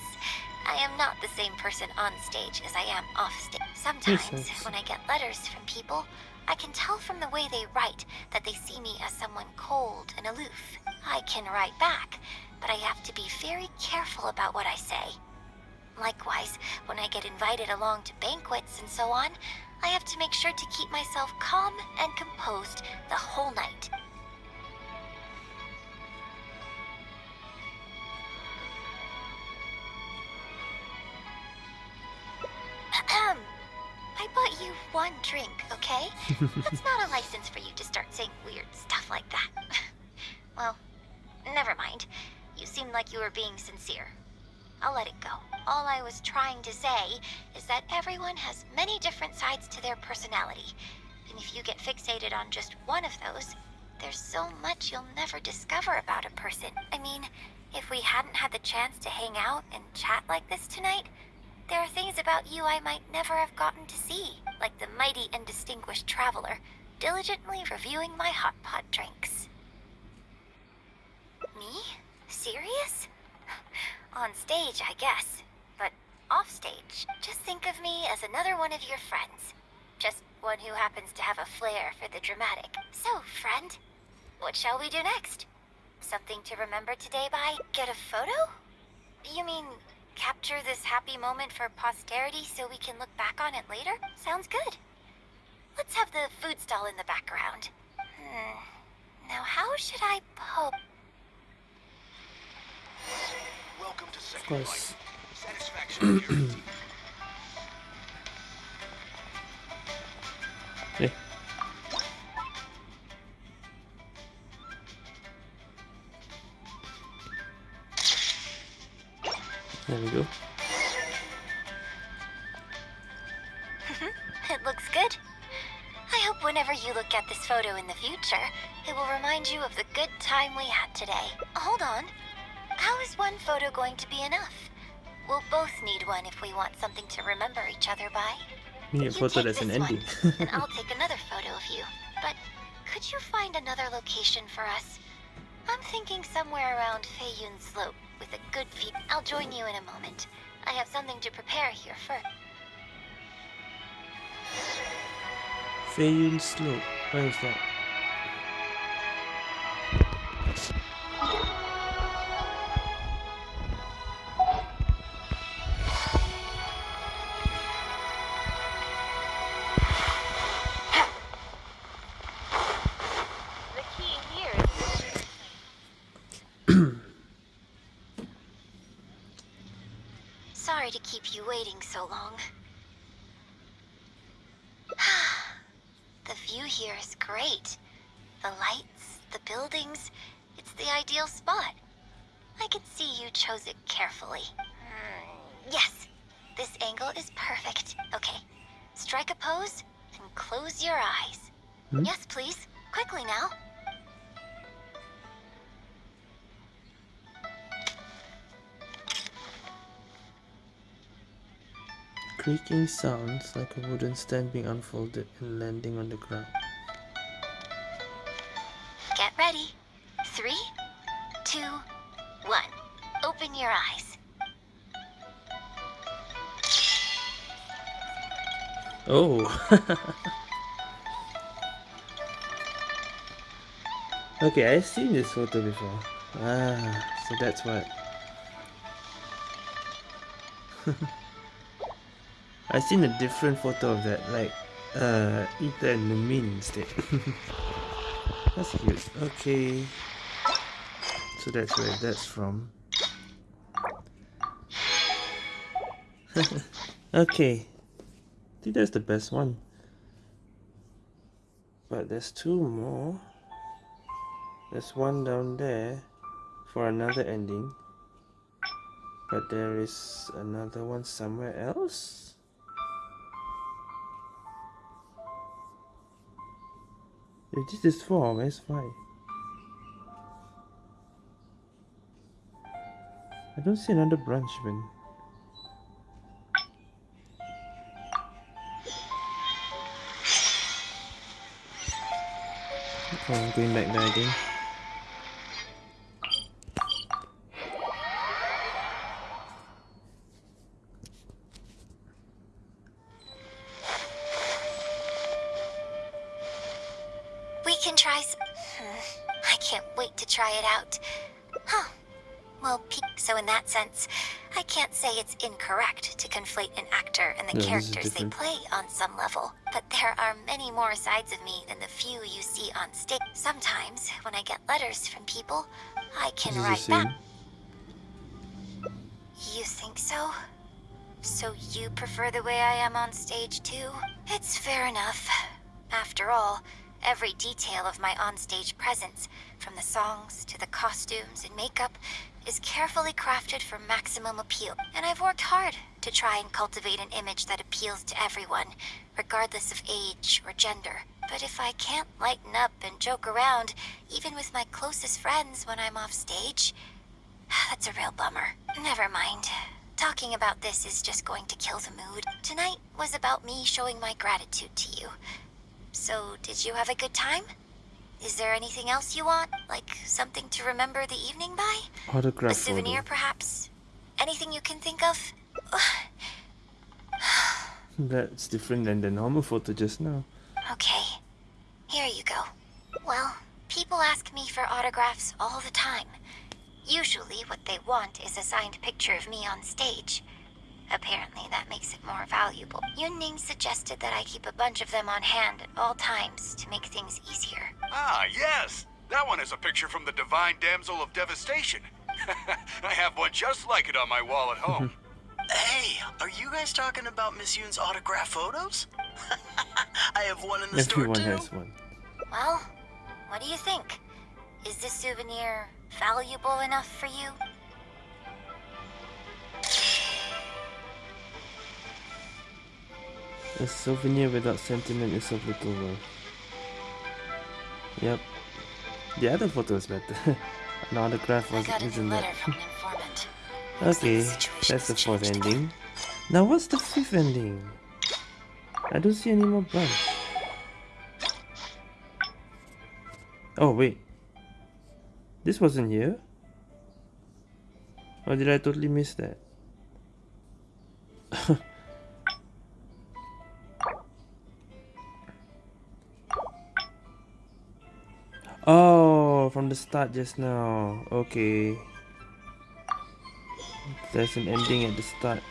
I am not the same person on stage as I am off stage. Sometimes, when I get letters from people, I can tell from the way they write that they see me as someone cold and aloof. I can write back, but I have to be very careful about what I say. Likewise, when I get invited along to banquets and so on, I have to make sure to keep myself calm and composed the whole night. I bought you one drink, okay? That's not a license for you to start saying weird stuff like that. well, never mind. You seemed like you were being sincere. I'll let it go. All I was trying to say is that everyone has many different sides to their personality. And if you get fixated on just one of those, there's so much you'll never discover about a person. I mean, if we hadn't had the chance to hang out and chat like this tonight, there are things about you I might never have gotten to see, like the mighty and distinguished traveler, diligently reviewing my hot pot drinks. Me? Serious? On stage, I guess. But off stage, just think of me as another one of your friends. Just one who happens to have a flair for the dramatic. So, friend, what shall we do next? Something to remember today by? Get a photo? You mean capture this happy moment for posterity so we can look back on it later? Sounds good. Let's have the food stall in the background. Hmm. Now, how should I po- Welcome to Of Second course. Life. Satisfaction guaranteed. There we go. Mm-hmm. It looks good. I hope whenever you look at this photo in the future, it will remind you of the good time we had today. Hold on. How is one photo going to be enough? We'll both need one if we want something to remember each other by. A You photo take that's an one, and I'll take another photo of you. But could you find another location for us? I'm thinking somewhere around Feiyun Slope with a good feed. I'll join you in a moment. I have something to prepare here first. Fail slow, Where is that? Keep you waiting so long. the view here is great. The lights, the buildings, it's the ideal spot. I can see you chose it carefully. Mm, yes, this angle is perfect. Okay, strike a pose and close your eyes. Hmm? Yes, please. Quickly now. Creaking sounds like a wooden stand being unfolded and landing on the ground. Get ready. Three, two, one. Open your eyes. Oh! okay, I've seen this photo before. Ah, so that's what. I've seen a different photo of that, like uh, Ita and Lumine instead. that's cute. Okay. So that's where that's from. okay. I think that's the best one. But there's two more. There's one down there for another ending. But there is another one somewhere else. If this is four, where's five? I don't see another branch man. Oh, I'm going back there again. The No, characters they play on some level. But there are many more sides of me than the few you see on stage. Sometimes, when I get letters from people, I can This is the write back. You think so? So you prefer the way I am on stage too? It's fair enough. After all, every detail of my onstage presence, from the songs to the costumes and makeup, is carefully crafted for maximum appeal. And I've worked hard to try and cultivate an image that appeals to everyone, regardless of age or gender. But if I can't lighten up and joke around, even with my closest friends when I'm off stage, that's a real bummer. Never mind. Talking about this is just going to kill the mood. Tonight was about me showing my gratitude to you. So, did you have a good time? Is there anything else you want? Like something to remember the evening by? A souvenir, photo. perhaps? Anything you can think of? That's different than the normal photo just now. Okay, here you go. Well, people ask me for autographs all the time. Usually, what they want is a signed picture of me on stage. Apparently, that makes it more valuable. Yunning suggested that I keep a bunch of them on hand at all times to make things easier. Ah, yes. That one is a picture from the Divine Damsel of Devastation. I have one just like it on my wall at home. Hey, are you guys talking about Miss Yun's autograph photos? I have one in the Everyone store too. has one. Well, what do you think? Is this souvenir valuable enough for you? A souvenir without sentiment is of little worth. Yep. The other photo is better. An autograph was isn't that? from an informant. Okay, that's the fourth ending. Now what's the fifth ending? I don't see any more branch. Oh wait. This wasn't here? Or did I totally miss that? oh, from the start just now. Okay. There's an ending at the start.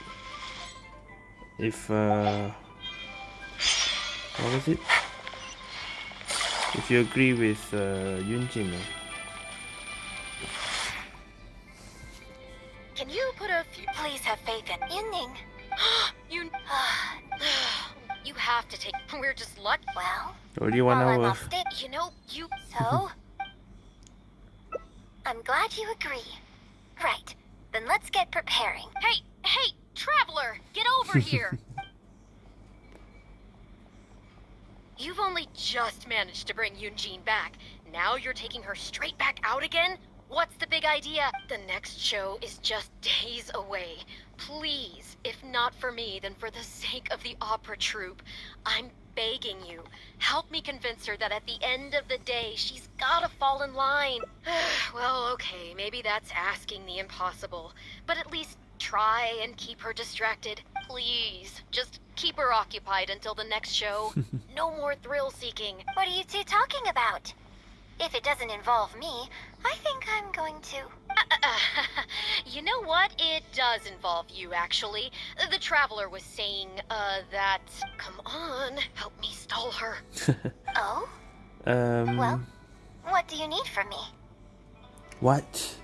If uh what was it? If you agree with uh, Yun Jin, uh, Can you put a few... Please have faith in Yunning. you... you have to take... We're just lucky. well, What do you want to? hour. off stage, You know, you... so... I'm glad you agree. Right. Then let's get preparing. Hey, hey, Traveler, get over here. You've only just managed to bring Yunjin back. Now you're taking her straight back out again? What's the big idea? The next show is just days away. Please, if not for me, then for the sake of the opera troupe, I'm begging you. Help me convince her that at the end of the day, she's gotta fall in line. well, okay, maybe that's asking the impossible. But at least try and keep her distracted. Please, just keep her occupied until the next show. no more thrill seeking. What are you two talking about? If it doesn't involve me, I think I'm going to. you know what? It does involve you, actually. The Traveler was saying, uh, that. Come on, help me stall her. Oh? um. Well? What do you need from me? What?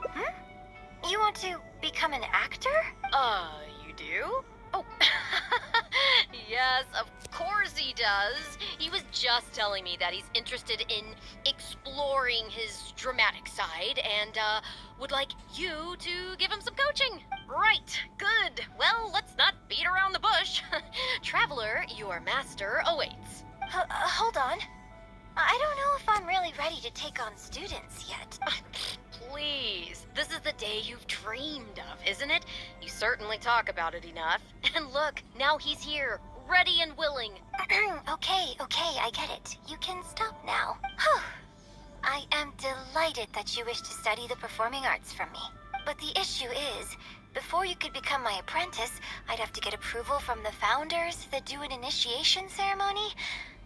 Hmm? You want to become an actor? Uh, you do? Oh, yes, of course he does. He was just telling me that he's interested in exploring his dramatic side and, uh, would like you to give him some coaching. Right, good. Well, let's not beat around the bush. Traveler, your master awaits. H- uh, hold on. I don't know if I'm really ready to take on students yet. Please, this is the day you've dreamed of, isn't it? You certainly talk about it enough. And look, now he's here, ready and willing. okay, okay, I get it. You can stop now. I am delighted that you wish to study the performing arts from me. But the issue is, before you could become my apprentice, I'd have to get approval from the founders that do an initiation ceremony.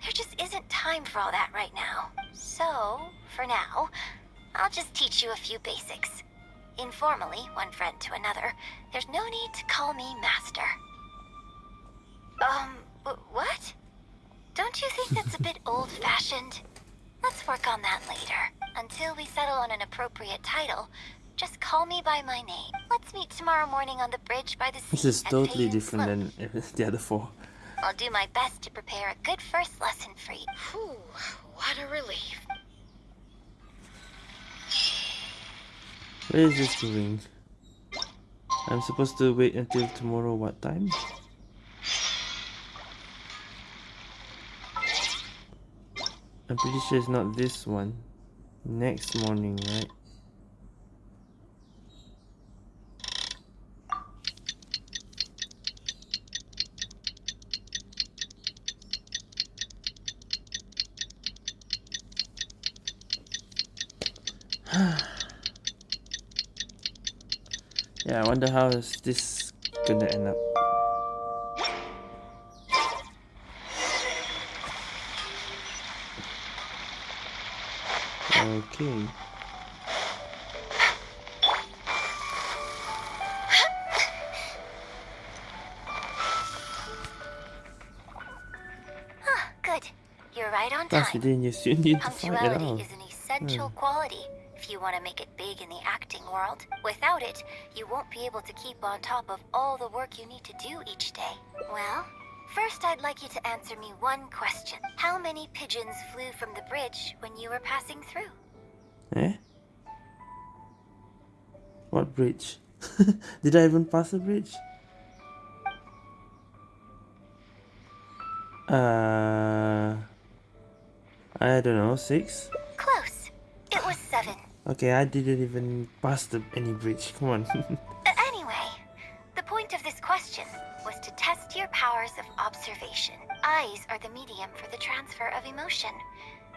There just isn't time for all that right now. So, for now, I'll just teach you a few basics. Informally, one friend to another, there's no need to call me master. Um, what? Don't you think that's a bit old-fashioned? Let's work on that later. Until we settle on an appropriate title, just call me by my name. Let's meet tomorrow morning on the bridge by the sea. This is totally different Slope. than the other four. I'll do my best to prepare a good first lesson for you. Whew, what a relief. Where is this going? I'm supposed to wait until tomorrow what time? I'm pretty sure it's not this one. Next morning, right? Yeah, I wonder how is this gonna end up. Okay. Good. You're right on time. didn't you need to fight at all. is an essential Hmm. quality if you want to make it big in the acting world. Without it, you won't be able to keep on top of all the work you need to do each day. Well, first I'd like you to answer me one question. How many pigeons flew from the bridge when you were passing through? Eh? What bridge? Did I even pass a bridge? Uh, I don't know, six? Okay, I didn't even pass the, any bridge. Come on. Anyway, the point of this question was to test your powers of observation. Eyes are the medium for the transfer of emotion.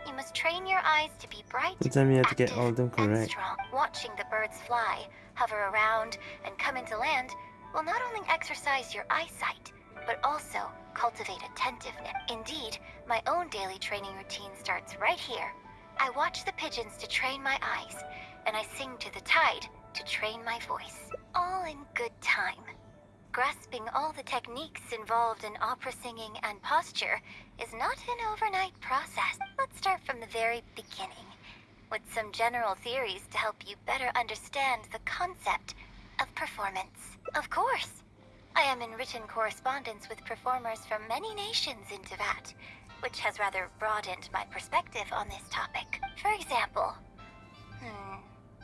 You must train your eyes to be bright, tell me I to get active, all of them and correct. strong. Watching the birds fly, hover around, and come into land will not only exercise your eyesight, but also cultivate attentiveness. Indeed, my own daily training routine starts right here. I watch the pigeons to train my eyes, and I sing to the tide to train my voice. All in good time. Grasping all the techniques involved in opera singing and posture is not an overnight process. Let's start from the very beginning. with some general theories to help you better understand the concept of performance. Of course, I am in written correspondence with performers from many nations in Teyvat, which has rather broadened my perspective on this topic. For example, hmm,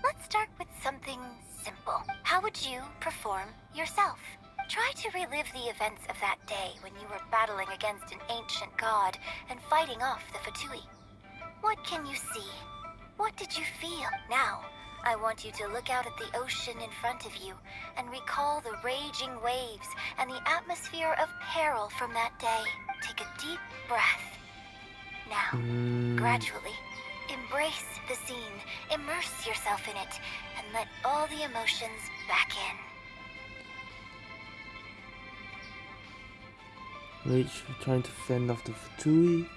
let's start with something simple. How would you perform yourself? Try to relive the events of that day when you were battling against an ancient god and fighting off the Fatui. What can you see? What did you feel? Now, I want you to look out at the ocean in front of you and recall the raging waves and the atmosphere of peril from that day. Take a deep breath. Now, Mm, gradually, embrace the scene, immerse yourself in it, and let all the emotions back in. Rage trying to fend off the Fatui.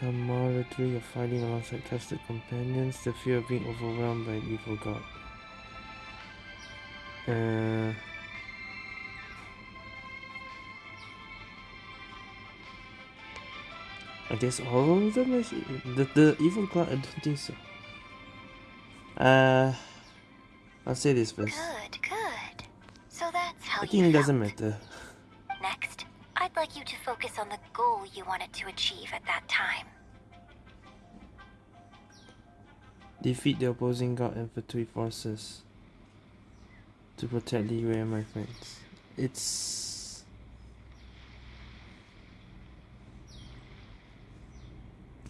Camaraderie of fighting alongside trusted companions. The fear of being overwhelmed by an evil god. Uh, I guess all of them the the evil god. I don't think so. Uh, I'll say this first. Good, good. So that's how I you think it doesn't matter. Next, I'd like you to focus on the goal you wanted to achieve at that time. Defeat the opposing god and Fatui forces to protect Liyue and my friends. It's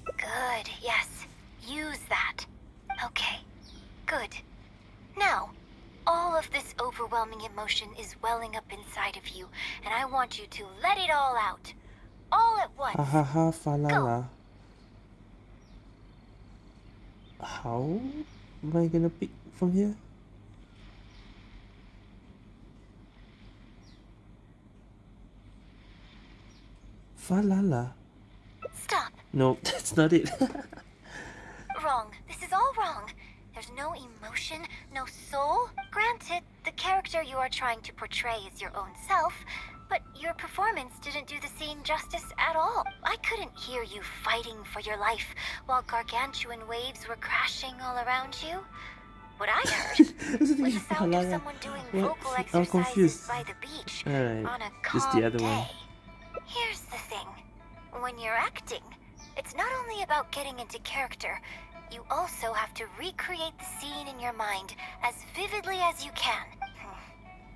Good, yes. Use that. Okay, good. Now, all of this overwhelming emotion is welling up inside of you, and I want you to let it all out. All at once. ha ha ha fa la la. How am I gonna pick from here? Fa la la. Stop. No, that's not it. Wrong. This is all wrong. There's no emotion, no soul. Granted, the character you are trying to portray is your own self, but your performance didn't do the scene justice at all. I couldn't hear you fighting for your life while gargantuan waves were crashing all around you. What I heard That's the thing, was the sound of someone doing vocal exercises confused. by the beach Alright, on a just calm the other day. one. Here's the thing. When you're acting, it's not only about getting into character, you also have to recreate the scene in your mind as vividly as you can.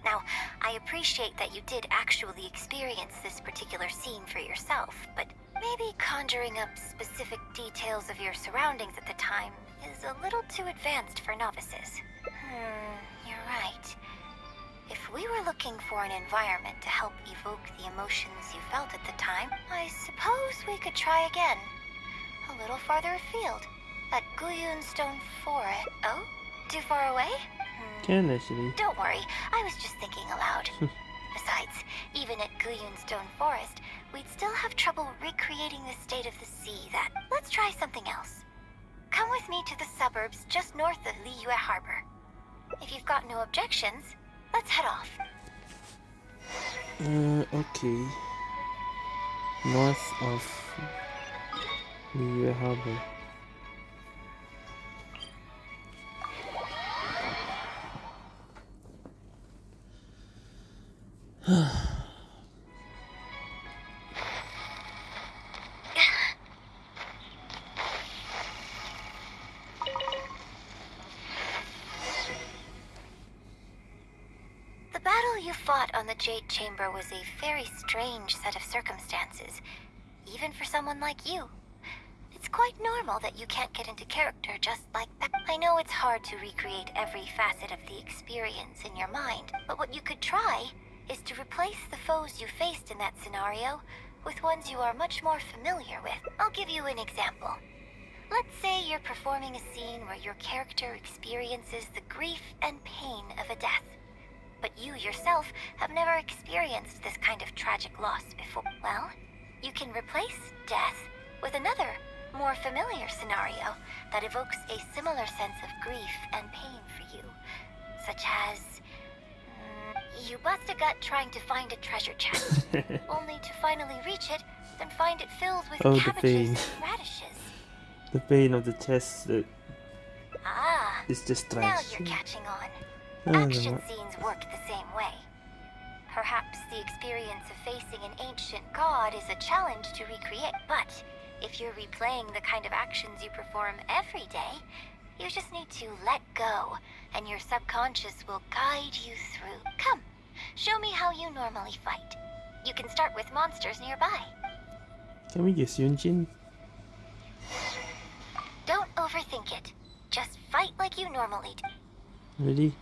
Now, I appreciate that you did actually experience this particular scene for yourself, but maybe conjuring up specific details of your surroundings at the time is a little too advanced for novices. Hmm, you're right. If we were looking for an environment to help evoke the emotions you felt at the time, I suppose we could try again. A little farther afield, at Guyun Stone Forest. Oh? Too far away? Hmm. Can actually. Don't worry, I was just thinking aloud. Besides, even at Guyun Stone Forest, we'd still have trouble recreating the state of the sea that... Let's try something else. Come with me to the suburbs just north of Liyue Harbor. If you've got no objections, let's head off. Uh, okay. North of Liyue Harbor. Jade Chamber was a very strange set of circumstances, even for someone like you. It's quite normal that you can't get into character just like that. I know it's hard to recreate every facet of the experience in your mind, but what you could try is to replace the foes you faced in that scenario with ones you are much more familiar with. I'll give you an example. Let's say you're performing a scene where your character experiences the grief and pain of a death but you yourself have never experienced this kind of tragic loss before. Well, you can replace death with another, more familiar scenario that evokes a similar sense of grief and pain for you, such as. You bust a gut trying to find a treasure chest, only to finally reach it, then find it filled with Oh, cabbages and radishes. the pain of the chest that Ah, It's just now you're catching on. Action scenes work the same way. Perhaps the experience of facing an ancient god is a challenge to recreate, but if you're replaying the kind of actions you perform every day, you just need to let go, and your subconscious will guide you through. Come, show me how you normally fight. You can start with monsters nearby. Can we use Yunjin? Don't overthink it. Just fight like you normally do. Really?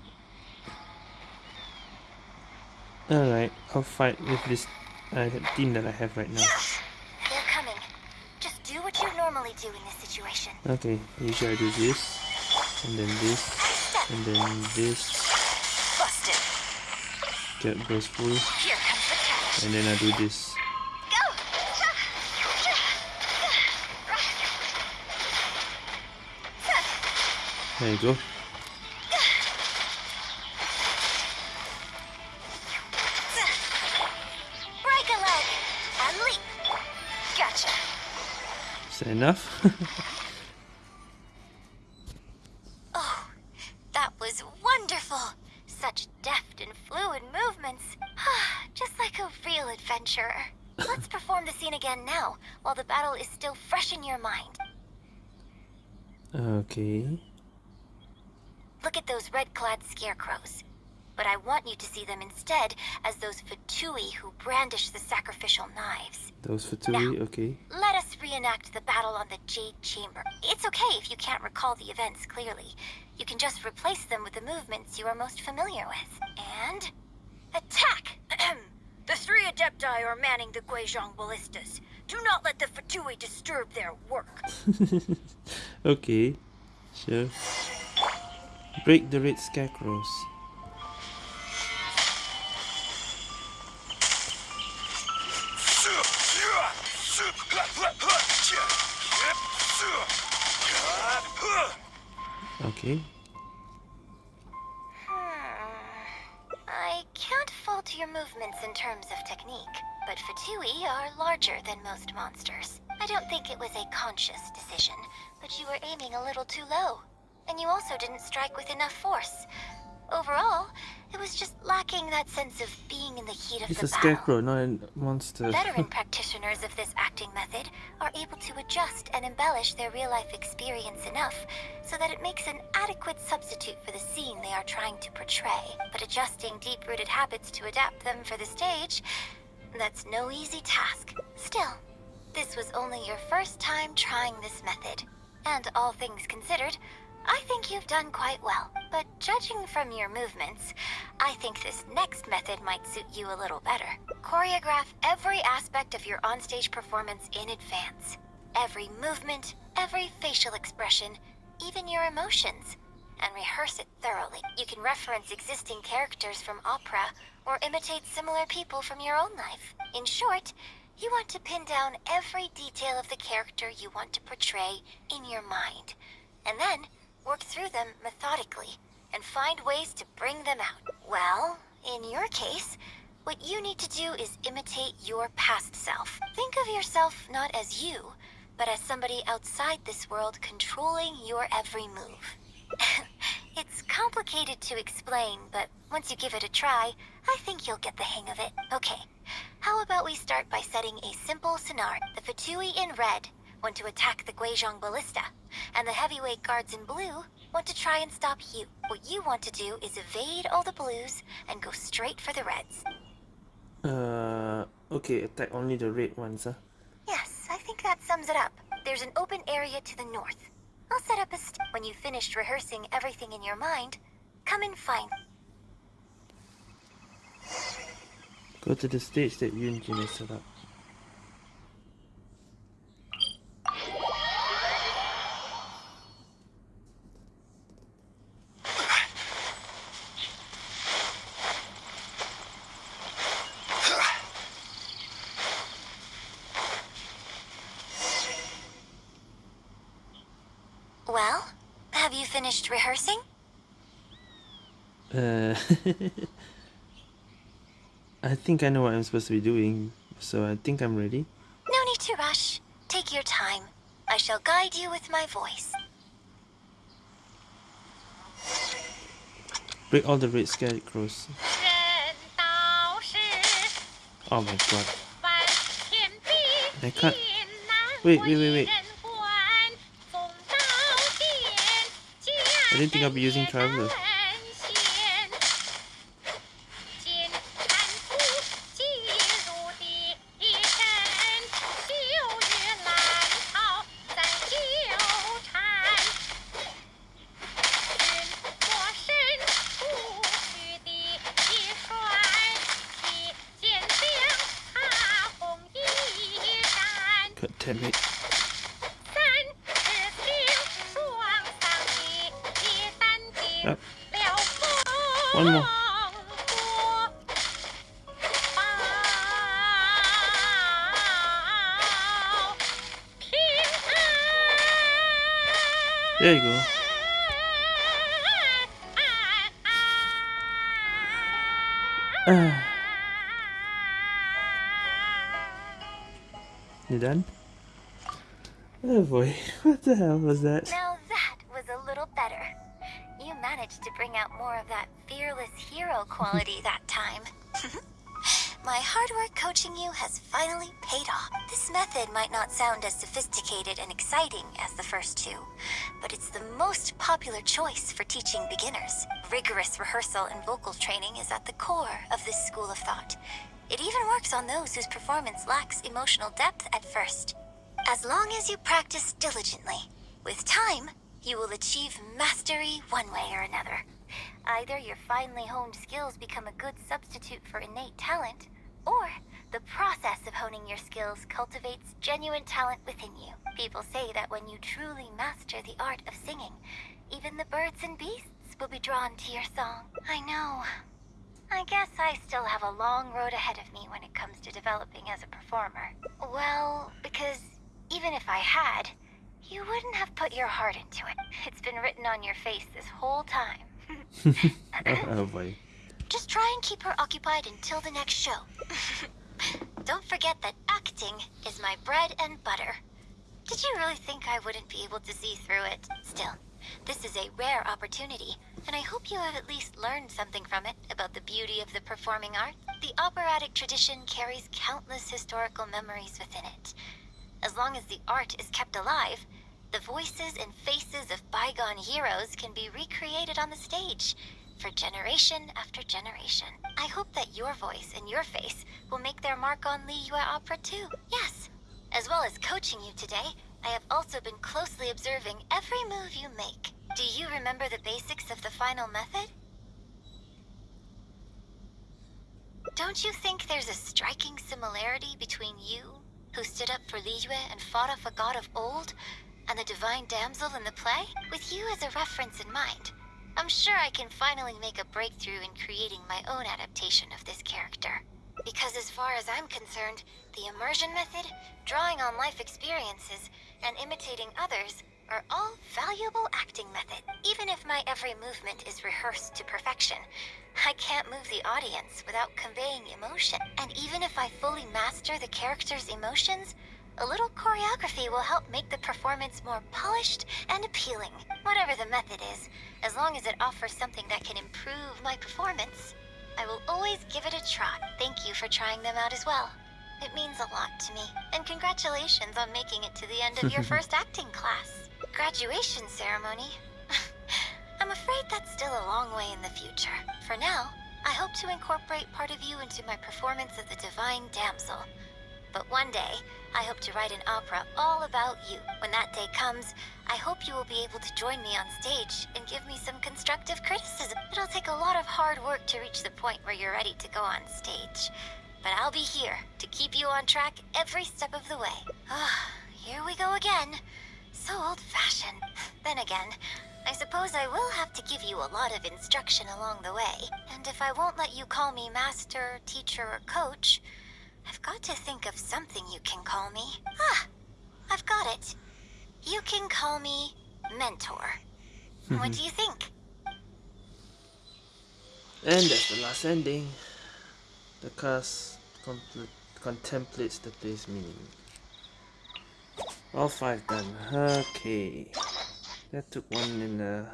Alright, I'll fight with this uh, team that I have right now. They're coming. Just do what you normally do in this situation. Okay, usually I do this, and then this, and then this. Busted. Get goes full, Here comes the catch. and then I do this. There you go. Break a leg and leap. Gotcha. Is that enough? okay. Look at those red-clad scarecrows. But I want you to see them instead as those Fatui who brandish the sacrificial knives. Those Fatui, Tui, okay. Let us reenact the battle on the Jade Chamber. It's okay if you can't recall the events clearly. You can just replace them with the movements you are most familiar with. And... Attack! the three Adepti are manning the Guizhong ballistas. Do not let the Fatui disturb their work. okay. Sure. Break the red scarecrows. Okay. Your movements in terms of technique, but Fatui are larger than most monsters. I don't think it was a conscious decision, but you were aiming a little too low. And you also didn't strike with enough force. Overall, it was just lacking that sense of being in the heat of It's the a scarecrow, not a monster. Veteran practitioners of this acting method are able to adjust and embellish their real life experience enough so that it makes an adequate substitute for the scene they are trying to portray. But adjusting deep rooted habits to adapt them for the stage, that's no easy task. Still, this was only your first time trying this method. And all things considered, I think you've done quite well. But judging from your movements, I think this next method might suit you a little better. Choreograph every aspect of your onstage performance in advance. Every movement, every facial expression, even your emotions. And rehearse it thoroughly. You can reference existing characters from opera or imitate similar people from your own life. In short, you want to pin down every detail of the character you want to portray in your mind. And then work through them methodically and find ways to bring them out. Well, in your case, what you need to do is imitate your past self. Think of yourself not as you, but as somebody outside this world controlling your every move. it's complicated to explain, but once you give it a try, I think you'll get the hang of it. Okay, how about we start by setting a simple scenario. The Fatui in red want to attack the Guizhong Ballista, and the heavyweight guards in blue want to try and stop you. What you want to do is evade all the blues and go straight for the reds. Uh, okay, attack only the red ones, huh? Yes, I think that sums it up. There's an open area to the north. I'll set up a st- When you've finished rehearsing everything in your mind, come and find Go to the stage that Yunjin has set up. Well, have you finished rehearsing? Uh, I think I know what I'm supposed to be doing, so I think I'm ready. No need to rush. Take your time. I shall guide you with my voice. break all the red scarecrows. Oh my god. I can't. Wait, wait, wait, wait. I didn't think I'd be using Traveler. There you go. Uh. You done? Oh boy, what the hell was that quality that time. My hard work coaching you has finally paid off. This method might not sound as sophisticated and exciting as the first two, but it's the most popular choice for teaching beginners. Rigorous rehearsal and vocal training is at the core of this school of thought. It even works on those whose performance lacks emotional depth at first. As long as you practice diligently, with time, you will achieve mastery one way or another. Either your finely honed skills become a good substitute for innate talent, or the process of honing your skills cultivates genuine talent within you. People say that when you truly master the art of singing, even the birds and beasts will be drawn to your song. I know. I guess I still have a long road ahead of me when it comes to developing as a performer. Well, because even if I had, you wouldn't have put your heart into it. It's been written on your face this whole time. oh boy. Just try and keep her occupied until the next show. Don't forget that acting is my bread and butter. Did you really think I wouldn't be able to see through it? Still, this is a rare opportunity, and I hope you have at least learned something from it about the beauty of the performing arts. The operatic tradition carries countless historical memories within it. As long as the art is kept alive, the voices and faces of bygone heroes can be recreated on the stage, for generation after generation. I hope that your voice and your face will make their mark on Liyue Opera too. Yes. As well as coaching you today, I have also been closely observing every move you make. Do you remember the basics of the final method? Don't you think there's a striking similarity between you, who stood up for Liyue and fought off a god of old, and the divine damsel in the play? With you as a reference in mind, I'm sure I can finally make a breakthrough in creating my own adaptation of this character. Because as far as I'm concerned, the immersion method, drawing on life experiences, and imitating others are all valuable acting methods. Even if my every movement is rehearsed to perfection, I can't move the audience without conveying emotion. And even if I fully master the character's emotions, a little choreography will help make the performance more polished and appealing. Whatever the method is, as long as it offers something that can improve my performance, I will always give it a try. Thank you for trying them out as well. It means a lot to me. And congratulations on making it to the end of your first acting class. Graduation ceremony. I'm afraid that's still a long way in the future. For now, I hope to incorporate part of you into my performance of the Divine Damsel. But one day, I hope to write an opera all about you. When that day comes, I hope you will be able to join me on stage and give me some constructive criticism. It'll take a lot of hard work to reach the point where you're ready to go on stage. But I'll be here to keep you on track every step of the way. Ah, here we go again. So old-fashioned. Then again, I suppose I will have to give you a lot of instruction along the way. And if I won't let you call me master, teacher, or coach, I've got to think of something you can call me. Ah, I've got it. You can call me Mentor. what do you think? And that's the last ending. The cast contemplates the play's meaning. All five done. Okay. That took one in uh,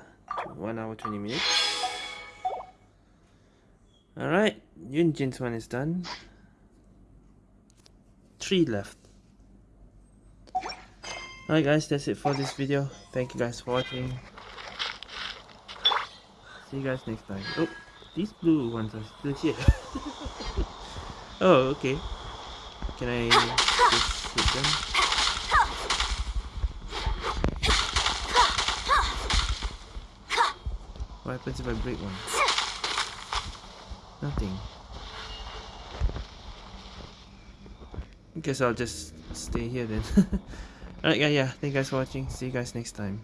one hour twenty minutes. Alright, Yunjin's one is done. Three left. Alright guys, that's it for this video. Thank you guys for watching. See you guys next time. Oh, these blue ones are still here. oh, okay. Can I just hit them? What happens if I break one? Nothing. Guess I'll just stay here then. Alright, yeah, yeah. Thank you guys for watching. See you guys next time.